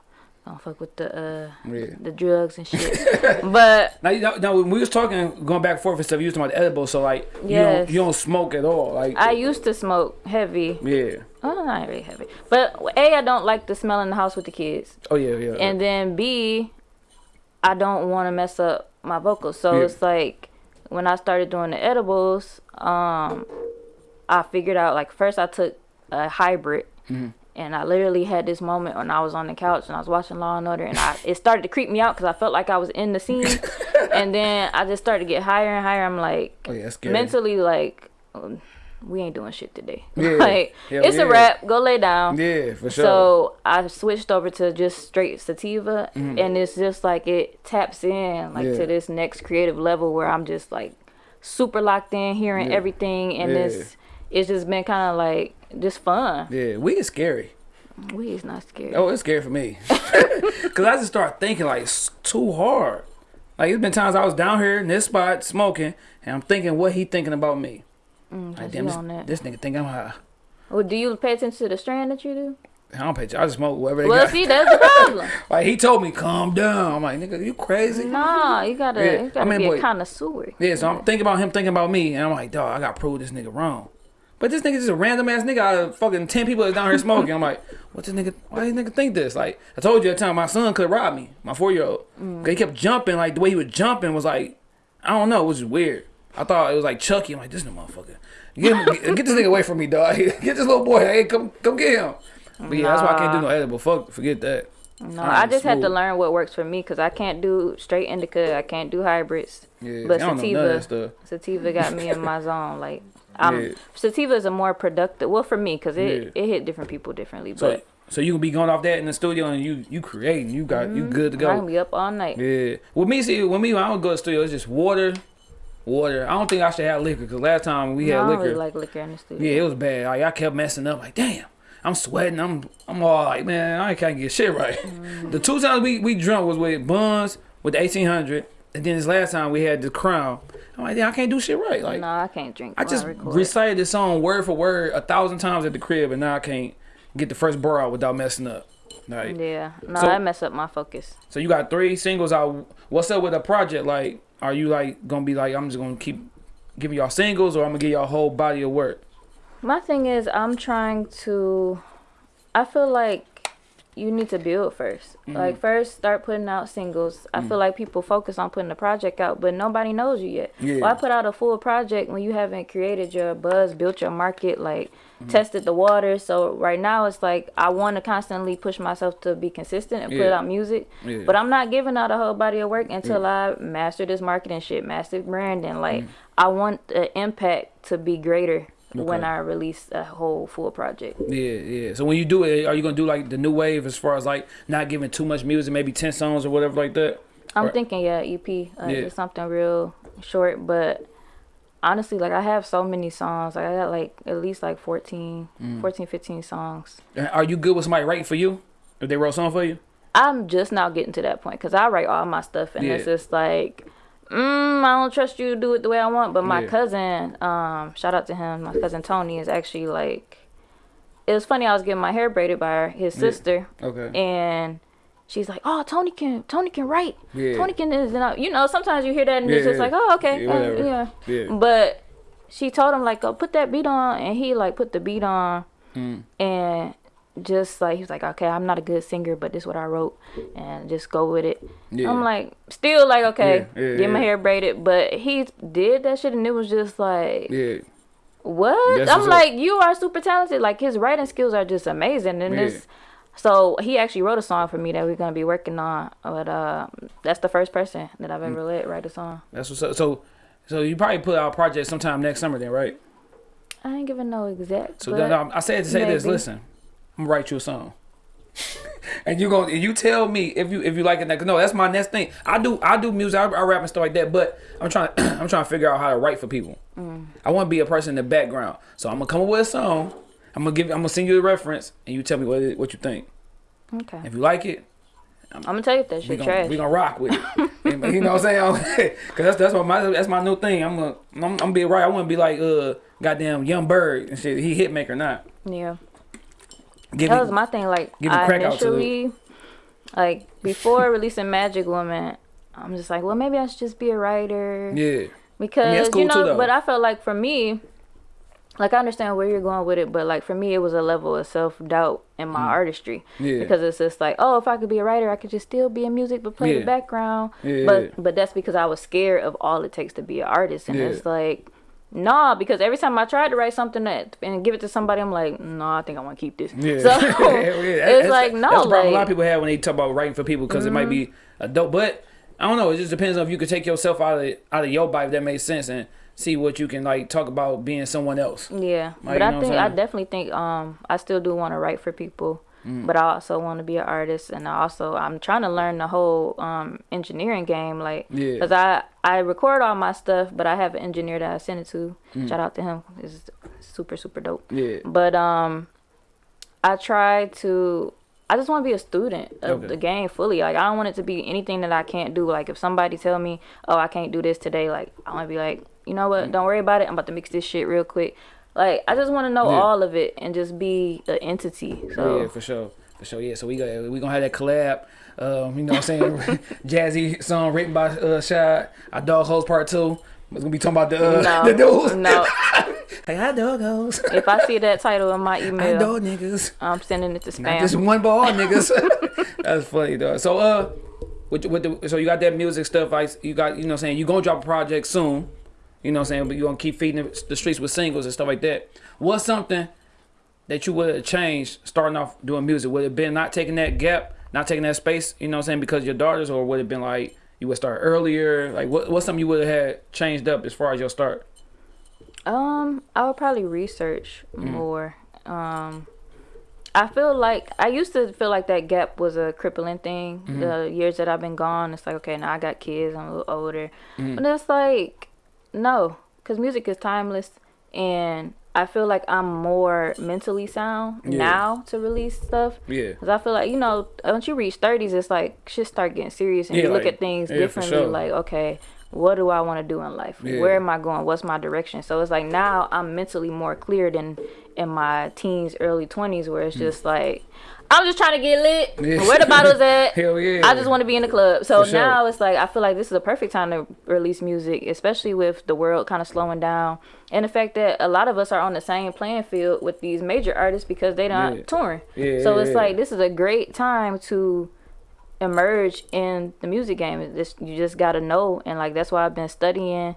don't fuck with the uh Yeah. the drugs and shit, but Now, you know, now when we was talking, going back and forth and stuff, you was talking about the edibles, so like you don't you don't smoke at all, like I used to smoke heavy. yeah. Oh, not really heavy, but a I don't like the smell in the house with the kids. Oh yeah, yeah. and then B, I don't want to mess up my vocals. So Yeah. it's like when I started doing the edibles, um, I figured out like first I took a hybrid. Mm-hmm. And I literally had this moment when I was on the couch and I was watching Law and Order, and I it started to creep me out because I felt like I was in the scene, and then I just started to get higher and higher. I'm like, oh yeah, mentally like, um, we ain't doing shit today. Yeah. like Hell it's yeah. a wrap. Go lay down. Yeah, for sure. So I switched over to just straight sativa, Mm-hmm. and it's just like it taps in like Yeah. to this next creative level where I'm just like super locked in, hearing everything, and this it's just been kind of like just fun. yeah, we is scary. We is not scary. Oh, it's scary for me. Cause I just start thinking like it's too hard. Like it's been times I was down here in this spot smoking, and I'm thinking what he thinking about me. Mm, Like damn, this, that. this nigga think I'm high. Well, do you pay attention to the strand that you do? I don't pay. attention. I just smoke whatever they Well, got. see, that's the problem. Like he told me, calm down. I'm like, nigga, you crazy? nah, you gotta, Yeah, you I gotta mean, be boy- a connoisseur. Yeah, so I'm thinking about him thinking about me, and I'm like, dog, I gotta prove this nigga wrong. But this nigga just a random ass nigga out of fucking ten people that's down here smoking. I'm like, what this nigga? Why this nigga think this? Like, I told you at the time my son could rob me, my four year old. Mm. He kept jumping, like the way he was jumping was like, I don't know, it was just weird. I thought it was like Chucky. I'm like, this no motherfucker. Get, get, get this nigga away from me, dog. Get this little boy. Hey, come come get him. But yeah, that's why I can't do no edible. Fuck, forget that. No, I I just had to learn what works for me because I can't do straight indica. I can't do hybrids. Yeah, But I don't know none of that sativa, sativa got me in my zone. Like, I'm Yeah. sativa is a more productive. Well, for me, because it Yeah. it hit different people differently. So, But so you can be going off that in the studio and you you creating, you got you good to go. I can be up all night. Yeah. With me, see, with me, when I don't go to the studio, it's just water, water. I don't think I should have liquor because last time we No, had I liquor, really like liquor in the studio. yeah, it was bad. Like I kept messing up. Like damn, I'm sweating. I'm I'm all like, man, I can't get shit right. Mm. The two times we we drunk was with Buns with the 1800, and then this last time we had the Crown. I'm like, I can't do shit right. Like no, I can't drink. I just record. recited this song word for word a thousand times at the crib, and now I can't get the first bar out without messing up. Like. Yeah, no, So- that mess up my focus. So you got three singles out. What's up with a project? Like, are you like gonna be like, I'm just gonna keep giving y'all singles, or I'm gonna give y'all a whole body of work? My thing is, I'm trying to. I feel like you need to build 1st Mm-hmm. Like first, start putting out singles. I feel like people focus on putting the project out, but nobody knows you yet. Yeah. Why put out a full project when you haven't created your buzz, built your market, like Mm-hmm. tested the water? So right now, it's like I want to constantly push myself to be consistent and put out music, Yeah. but I'm not giving out a whole body of work until I master this marketing shit, master branding. Like Mm. I want the impact to be greater when I release a whole full project. Yeah, yeah. So when you do it, are you gonna do like the new wave as far as like not giving too much music, maybe ten songs or whatever like that? I'm Right. thinking, yeah, EP, uh, Yeah. just something real short. But honestly, like I have so many songs. Like I got like at least like 14, Mm. 14, 15 songs. Are you good with somebody writing for you? If they wrote a song for you? I'm just now getting to that point because I write all my stuff, and it's just like, mm, I don't trust you to do it the way I want. But my Yeah. cousin, um, shout out to him, my cousin Tony is actually like, it was funny. I was getting my hair braided by her, his Yeah. sister, Okay. and she's like, "Oh, Tony can Tony can write. Yeah. Tony can is I, you know sometimes you hear that and it's just yeah. like, oh okay, Yeah, uh, yeah. Yeah. But she told him like, oh, put that beat on, and he like put the beat on, Mm. and just like he was like, okay, I'm not a good singer, but this is what I wrote, and just go with it. Yeah. I'm like, still like, okay, Yeah, yeah, get my hair braided, but he did that shit, and it was just like, Yeah. what? That's I'm what's up. like, you are super talented. Like his writing skills are just amazing, and this. So he actually wrote a song for me that we're gonna be working on. But uh, that's the first person that I've Mm. ever let write a song. That's what's up. So, so you probably put out a project sometime next summer, then, right? I ain't giving no exact. So um, I said to say this. Listen, I'm gonna write you a song. and you going you tell me if you if you like it. Cause no, that's my next thing. I do I do music, I, I rap and stuff like that. But I'm trying I'm trying to figure out how to write for people. I want to be a person in the background. So I'm gonna come up with a song. I'm gonna give I'm gonna send you the reference, and you tell me what it, what you think. Okay. If you like it, I'm gonna tell you if that we shit gonna trash. we gonna rock with it. you know what I'm saying? Cause that's that's what my that's my new thing. I'm gonna I'm, I'm gonna be right. I want to be like uh goddamn young bird and shit. He hit maker not. yeah. Give That me- was my thing. Like I crack out to initially, like before releasing Magic Woman, I'm just like, well, maybe I should just be a writer yeah. because cool you know. though. but I felt like for me, like I understand where you're going with it, but like for me, it was a level of self doubt in my artistry Mm. Yeah. because it's just like, oh, if I could be a writer, I could just still be in music but play Yeah. the background. Yeah. But but that's because I was scared of all it takes to be an artist, and Yeah. it's like. Nah, because every time I tried to write something that and give it to somebody, I'm like, no, I think I want to keep this. Yeah. So yeah. it's That's- like no, That's the problem a lot of Mm-hmm. people have when they talk about writing for people because it might be a dope. But I don't know. It just depends on if you could take yourself out of out of your body if that makes sense and see what you can like talk about being someone else. yeah. Like, but I think I definitely think um I still do want to write for people, Mm. but I also want to be an artist, and I also I'm trying to learn the whole um engineering game, like Yeah. because I I record all my stuff, but I have an engineer that I send it to. Mm. Shout out to him. It's super super dope. Yeah. But um, I try to. I just want to be a student of Okay. the game fully. Like I don't want it to be anything that I can't do. Like if somebody tell me, "Oh, I can't do this today," like I want to be like, you know Mm. what? Don't worry about it. I'm about to mix this shit real quick. Like I just want to know Yeah. all of it and just be an entity. So Yeah, for sure. For sure, yeah. So we got we gonna have that collab. Um, you know what I'm saying? Jazzy song written by uh Shad. Our dog host part two. It's gonna be talking about the uh, no, the dudes. no. Hey, hi dog hoes. If I see that title in my email, dog niggas. I'm sending it to Not just one ball niggas. That's funny though. So uh with, with the, so you got that music stuff like you got you know what I'm saying you gonna drop a project soon. You know what I'm saying, but you're gonna keep feeding the, streets with singles and stuff like that. What's something that you would have changed starting off doing music? Would it have been not taking that gap, not taking that space, you know what I'm saying, because of your daughters, or would it have been like you would start earlier? Like what what's something you would have had changed up as far as your start? Um, I would probably research Mm-hmm. more. Um, I feel like I used to feel like that gap was a crippling thing. Mm-hmm. The years that I've been gone, it's like okay, now I got kids, I'm a little older, Mm-hmm. but it's like no, because music is timeless, and I feel like I'm more mentally sound Yeah. now to release stuff. Yeah. Cause I feel like you know once you reach thirties, it's like shit start getting serious, and Yeah, you look like- at things yeah, differently. sure. Like okay, what do I want to do in life? Yeah. Where am I going? What's my direction? So it's like now I'm mentally more clear than in my teens, early twenties, where it's just like I'm just trying to get lit. Hmm. Yeah. Where the bottles at? Hell yeah. I just want to be in the club. So For sure. now it's like I feel like this is a perfect time to release music, especially with the world kind of slowing down and the fact that a lot of us are on the same playing field with these major artists because they don't Yeah. touring. Yeah, so it's like this is a great time to emerge in the music game. It's you just gotta know, and like that's why I've been studying.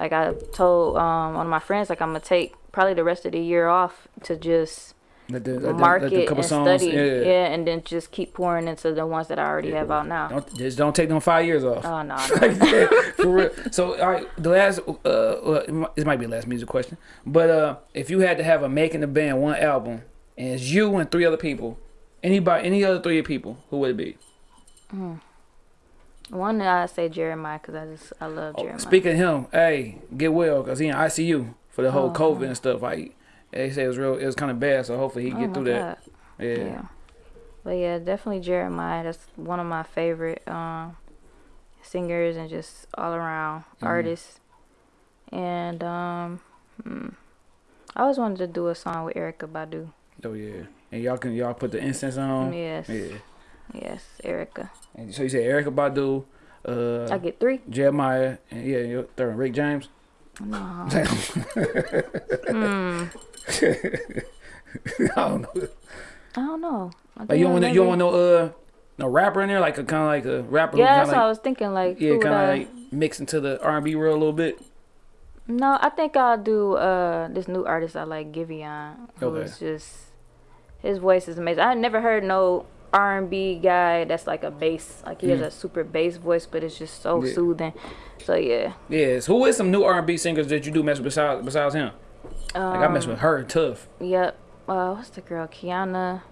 Like I told um, one of my friends, like I'm gonna take probably the rest of the year off to just Let the, let the- let market and songs, study, yeah. yeah. and then just keep pouring into the ones that I already have out now. Don't just don't take them five years off. Oh no, For real. So, all right, the last, uh, well, it might- this might be the last music question, but uh, if you had to have a making the band one album, and it's you and three other people, anybody, any other three people, who would it be? One I say Jeremiah because I just I love Jeremiah. Oh, Speaking of him, hey, get well, cause he in ICU for the whole Oh, COVID and stuff. Like they say it was real, it was kind of bad. So hopefully he Oh get through that. Yeah. Yeah. But yeah, definitely Jeremiah. That's one of my favorite um, singers and just all around Mm-hmm. artists. And um, hmm, I always wanted to do a song with Erykah Badu. Oh yeah. And y'all can y'all put the incense on. yes, Yeah. Yes, Erykah. And so you said Erykah Badu, uh, I get three. Jeremiah, and yeah, your third Rick James. No. hmm. I don't know. I don't know. I Like you don't want you don't want no uh no rapper in there like a kind of like a rapper. Yeah, that's what I was thinking. Like, yeah, kind of like mix into the R and B world a little bit. No, I think I'll do uh this new artist I like, Giveon, who Okay. just his voice is amazing. I never heard no R and B guy that's like a bass, like he has a super bass voice, but it's just so Mm. Yeah. soothing. So yeah, Yes. Who is some new R and B singers that you do mess with besides besides him? um, Like I mess with her tough. Yep. Uh, what's the girl? Kiana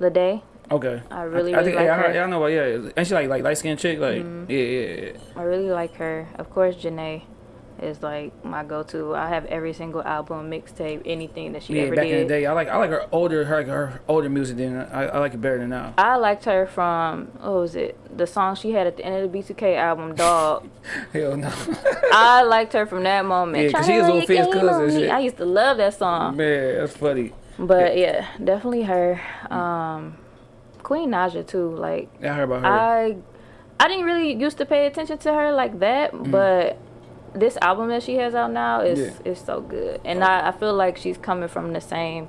Lede. Okay. I really, I, really think like I, her. yeah, I know. Yeah, ain't she like like light skinned chick? Like Mm-hmm. yeah, yeah, yeah. I really like her. Of course, Jhené is like my go-to. I have every single album, mixtape, anything that she Yeah, ever back did. in the day, I like I like her older her her older music than I, I like it better than now. I liked her from what was it? The song she had at the end of the B2K album, Dog. Hell no, I liked her from that moment. Yeah, 'cause she is lay little Fizz cousin on and me. shit. I used to love that song. man, that's funny. But yeah, definitely her. Um, Queen Naija too. Like Yeah, I heard about her. I, I didn't really used to pay attention to her like that, but this album that she has out now is. Yeah. is so good, and I, I feel like she's coming from the same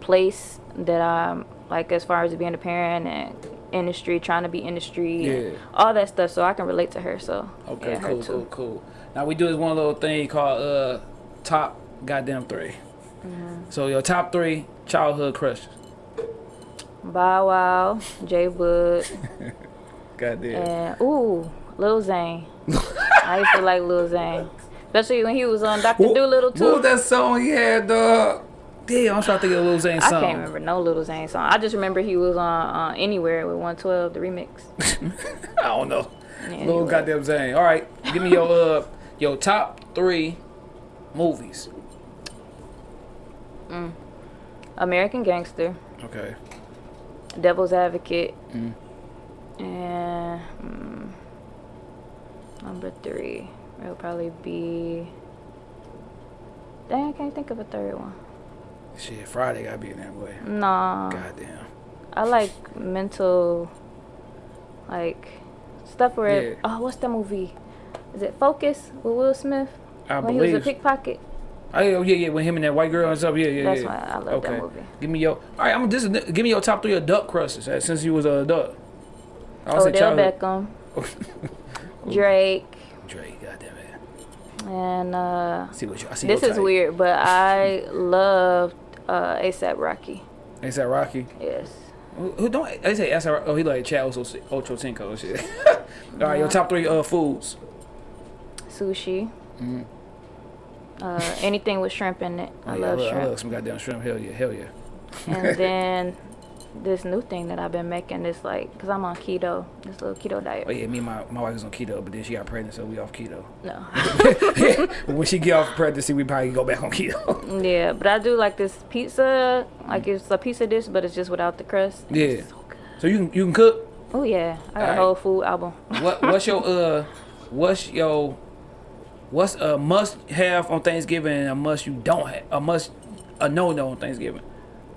place that I'm like as far as being a parent and industry, trying to be industry, and Yeah. all that stuff. So I can relate to her. So okay, yeah, cool, cool, cool. Now we do this one little thing called uh top goddamn 3 Mm-hmm. So your top three childhood crushes. Bow Wow, J-Boog, Goddamn. and ooh, Lil Zane. I used to like Lil Zane, especially when he was on Dr. What- Doolittle What too. was that song he had, dog? Damn, I'm trying to think of Lil Zane song. I can't remember no Lil Zane song. I just remember he was on uh, Anywhere with 112, the remix. I don't know. Yeah, Little anyway. goddamn Zane. All right, give me your uh your top three movies. Mm. American Gangster, Okay. Devil's Advocate, Mm. and mm, number three it'll probably be. Dang, I can't think of a third one. Shit, Friday gotta be in that way. No, Goddamn. I like mental, like stuff where. Yeah. Oh, what's the movie? Is it Focus with Will Smith? I when he was a believe. pickpocket. Oh yeah, yeah, yeah. With him and that white girl and stuff. Yeah, yeah, That's yeah. why I love that movie. Give me your. All right, I'm just give me your top three adult crushes uh, since you was a adult. I'll Odell. Beckham, Drake, Drake, goddamn it. and uh, See what you. I see. this is weird, but I love uh, ASAP Rocky. That Rocky? Yes. Who, who don't? They say ASAP. Oh, he like Chad Ocho Ocho Cinco and shit. All right, your top three uh foods. Sushi. Mhm. Uh, anything with shrimp in it. Oh, I yeah, love I, love, I shrimp. love some goddamn shrimp. Hell yeah, hell yeah. and then this new thing that I've been making is like, cause I'm on keto, this little keto diet. Oh yeah, me and my, my wife was on keto, but then she got pregnant, so we off keto. No. When she get off pregnancy, we probably go back on keto. yeah, but I do like this pizza. Like it's a pizza dish, but it's just without the crust. Yeah. It's so good. So you can you can cook. Oh yeah, I got a whole food album. What what's your uh what's your what's a must have on Thanksgiving and a must you don't have a must a no no on Thanksgiving?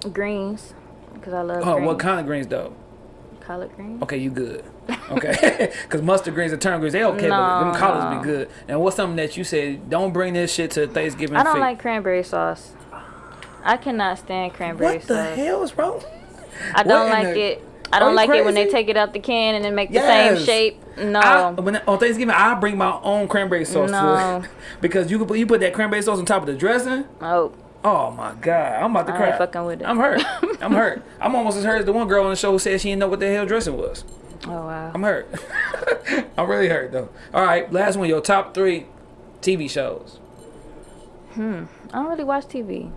greens, cause I love Oh, greens. what kind of greens though? Collard greens. Okay, you good. Okay, because mustard greens and turnip greens they okay, but them No, collards no. be good. And what's something that you said don't bring this shit to Thanksgiving? I don't feast? like cranberry sauce. I cannot stand cranberry What the sauce. hell is wrong? I don't What like the- it. I don't like it when they take it out the can and then make the Yes. same shape. No. I, when, on Thanksgiving, I bring my own cranberry sauce No. to it because you can put you put that cranberry sauce on top of the dressing. oh, Oh my god, I'm about to I cry. fucking with it. I'm hurt. I'm hurt. I'm almost as hurt as the one girl on the show who said she didn't know what the hell dressing was. oh wow. I'm hurt. I'm really hurt though. All right, last one. Your top three TV shows. Hmm. I don't really watch TV.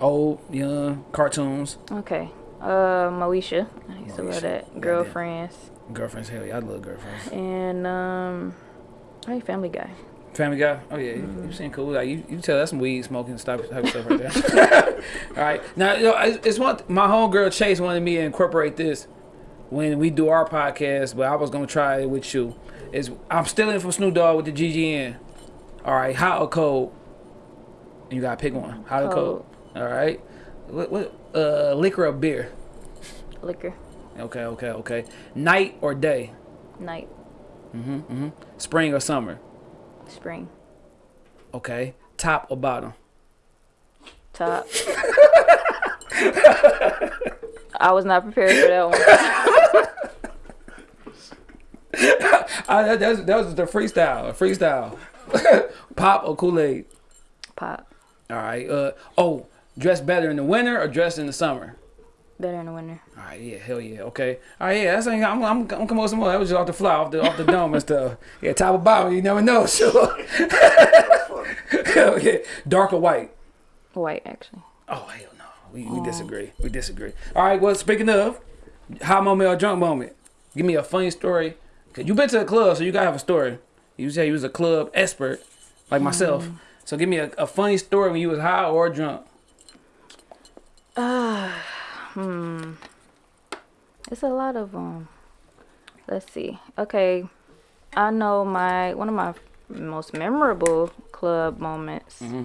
Old, young, cartoons, Okay. Uh, Moesha. I used to love that. Girlfriends. girlfriends. Hell yeah, I love girlfriends. And um, I Family Guy. Family Guy. Oh yeah, you, Mm-hmm. you seem cool. Like you, you tell that's some weed smoking stuff type stuff right there. All right, now you know, it's it's one. My homegirl Chase wanted me to incorporate this when we do our podcast, but I was gonna try it with you. Is I'm stealing from Snoop Dogg with the GGN. All right, hot or cold? You gotta pick one. Hot or cold? All right. What, what uh liquor or beer? Liquor. Okay, okay, okay. Night or day? Night. Mhm. Mhm. Spring or summer? Spring. Okay. Top or bottom? Top. I was not prepared for that one. Uh, that, that, was, that was the freestyle. Freestyle. Pop or Kool Aid? Pop. All right. Uh oh, dress better in the winter or dress in the summer? Better in the winter. All right. Yeah. Hell yeah. Okay. All right. Yeah. That's I'm I'm, I'm coming with some more. That was just off the fly, off the off the dome and stuff. Yeah. Top or bottom? You never know. Sure. hell yeah. Dark or white? White, actually. Oh hell no. We, we disagree. We disagree. All right. Well, speaking of, high moment or drunk moment. Give me a funny story. Cause you been to a club, so you gotta have a story. You say you was a club expert, like myself. Mm. So give me a, a funny story when you was high or drunk. It's a lot of them. Let's see. Okay, I know my one of my most memorable club moments. Mm-hmm.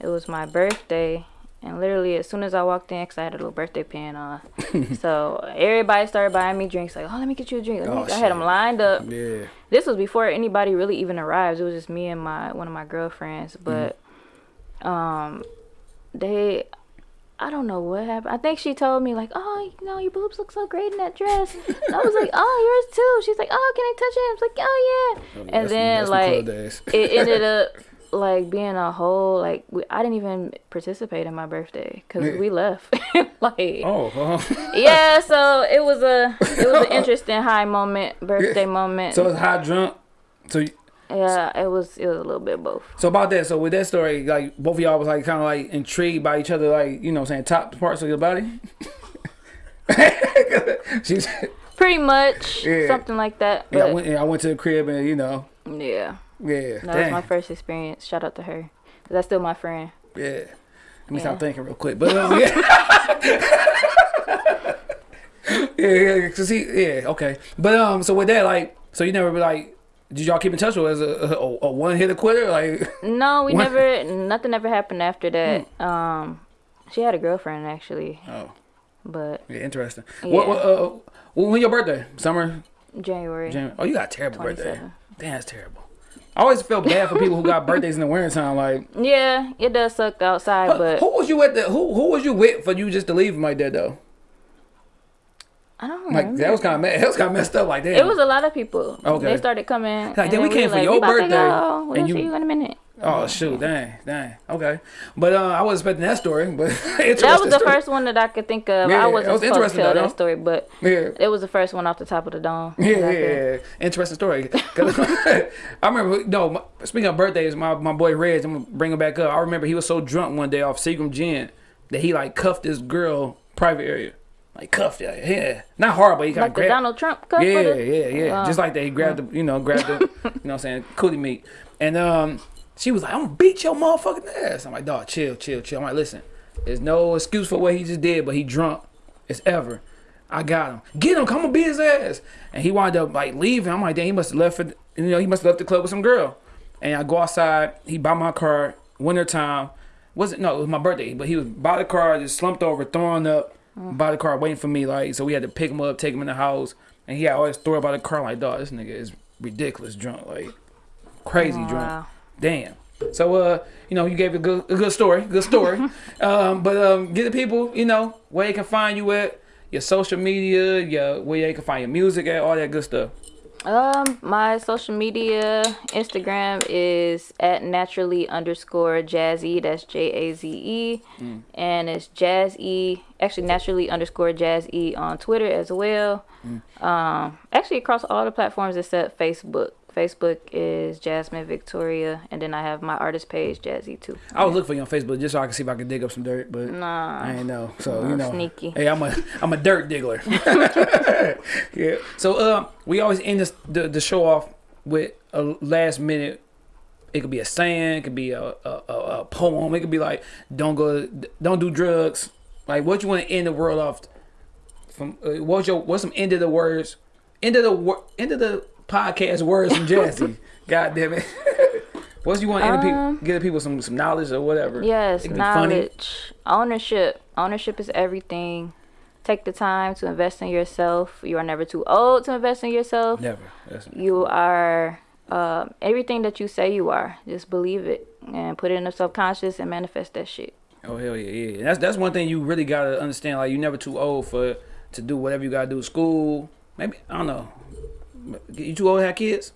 It was my birthday, and literally as soon as I walked in, cause I had a little birthday pin on, so everybody started buying me drinks. Like, oh, let me get you a drink. Let me-" Oh, I had them lined up. Yeah. This was before anybody really even arrived. It was just me and my one of my girlfriends. But um, they, I don't know what happened. I think she told me like, oh, you know, your boobs look so great in that dress. and I was like, oh, yours too. She's like, oh, can I touch it? I was like, oh yeah. and That's- then like it ended up like being a whole like we, I didn't even participate in my birthday because we left. like Oh, uh-huh. yeah, so it was a it was an interesting high moment, birthday moment. so it's high drunk. So you- Yeah, it was it was a little bit both. so about that. So with that story, like both of y'all was like kind of like intrigued by each other, like you know, saying top parts of your body. She's Pretty much Yeah. something like that. yeah. I went, I went to the crib and you know, yeah, yeah, that was my first experience. Shout out to her. That's still my friend. Yeah. Let me Yeah. stop thinking real quick. But um, yeah. yeah, yeah, cause he, yeah, okay. But um, so with that, like, so you never be like, did y'all keep in touch with as a, a, a one hitter quitter? Like, No, we What? never. Nothing ever happened after that. Hmm. Um, she had a girlfriend actually, oh, but yeah, interesting. Yeah. what, uh, when your birthday? Summer? January January? Oh, you got a terrible birthday. Damn, that's terrible. I always feel bad for people who got birthdays in the winter time. Like, Yeah, it does suck outside, but who was you at the? Who who was you with for you just to leave like that though? I don't know. Like that was kind of that was kind of messed up. Like that. It was a lot of people. Okay. They started coming. Like, then we came for your "We birthday. We'll and see you- you in a minute. Oh shoot! Dang, dang. Okay, but uh, I wasn't expecting that story. But That was the first one that I could think of. Yeah, I wasn't was supposed to tell though, that story, but Yeah, it was the first one off the top of the dome. yeah, yeah. Interesting story. I remember. No, speaking of birthdays, my my boy Reg. I'm gonna bring him back up. I remember he was so drunk one day off Seagram Gin that he like cuffed this girl private area, like cuffed it. Yeah, not hard, but he kind Like of grabbed. Donald Trump cup. Yeah, yeah, yeah. Uh, Just like that, he grabbed the, you know, grabbed the, you know, what I'm saying, cootie meat, and um, she was like, "I'm gonna beat your motherfucking ass." I'm like, "Dog, chill, chill, chill." I'm like, "Listen, there's no excuse for what he just did, but he drunk as ever. I got him. Get him. Come on, beat his ass." And he wound up like leaving. I'm like, "Damn, he must have left for, you know, he must have left the club with some girl." And I go outside. He buy my car. Winter time. Wasn't no, it was my birthday, but he was by the car, just slumped over, throwing up by the car, waiting for me. Like, so we had to pick him up, take him in the house, and he had always throw by the car. Like, dog, this nigga is ridiculous drunk, like crazy drunk. Damn. So uh, you know, you gave a good a good story, good story. um, but um, get the people, you know, where they can find you at, your social media, your where they can find your music at, all that good stuff. Um, my social media Instagram is at naturally underscore jazzy. That's J A Z E, Mm. and it's jazz e. Actually, naturally underscore jazz e on Twitter as well. Mm. Um, actually across all the platforms except Facebook. Facebook is Jasmine Victoria, and then I have my artist page Jazzy too. I was looking for you on Facebook just so I can see if I can dig up some dirt, but Nah. I ain't know. So Oh, you know, sneaky. Hey, I'm a I'm a dirt diggler. yeah. So uh, we always end this, the the show off with a last minute. It could be a saying, it could be a a, a, a poem. It could be like, "Don't go, don't do drugs." Like, what you want to end the world off from? Uh, what's your what's some end of the words? End of the end of the podcast words from Jazzy. God damn it. What's you want to Um, people, give people some some knowledge or whatever? Yes, be funny. knowledge, ownership. Ownership is everything. Take the time to invest in yourself. You are never too old to invest in yourself. Never. That's, You are um, everything that you say you are. Just believe it and put it in the subconscious and manifest that shit. Oh hell yeah, yeah. And that's that's one thing you really gotta understand. Like you're never too old for to do whatever you gotta do. School, maybe I don't know. You too old to have kids?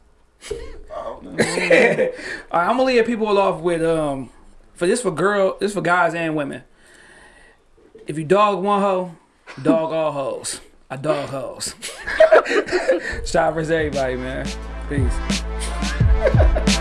All right, I'm gonna leave people off with um for this for girl, this for guys and women. If you dog one hoe, dog all hoes. I dog hoes. Shout out for everybody, man. Peace.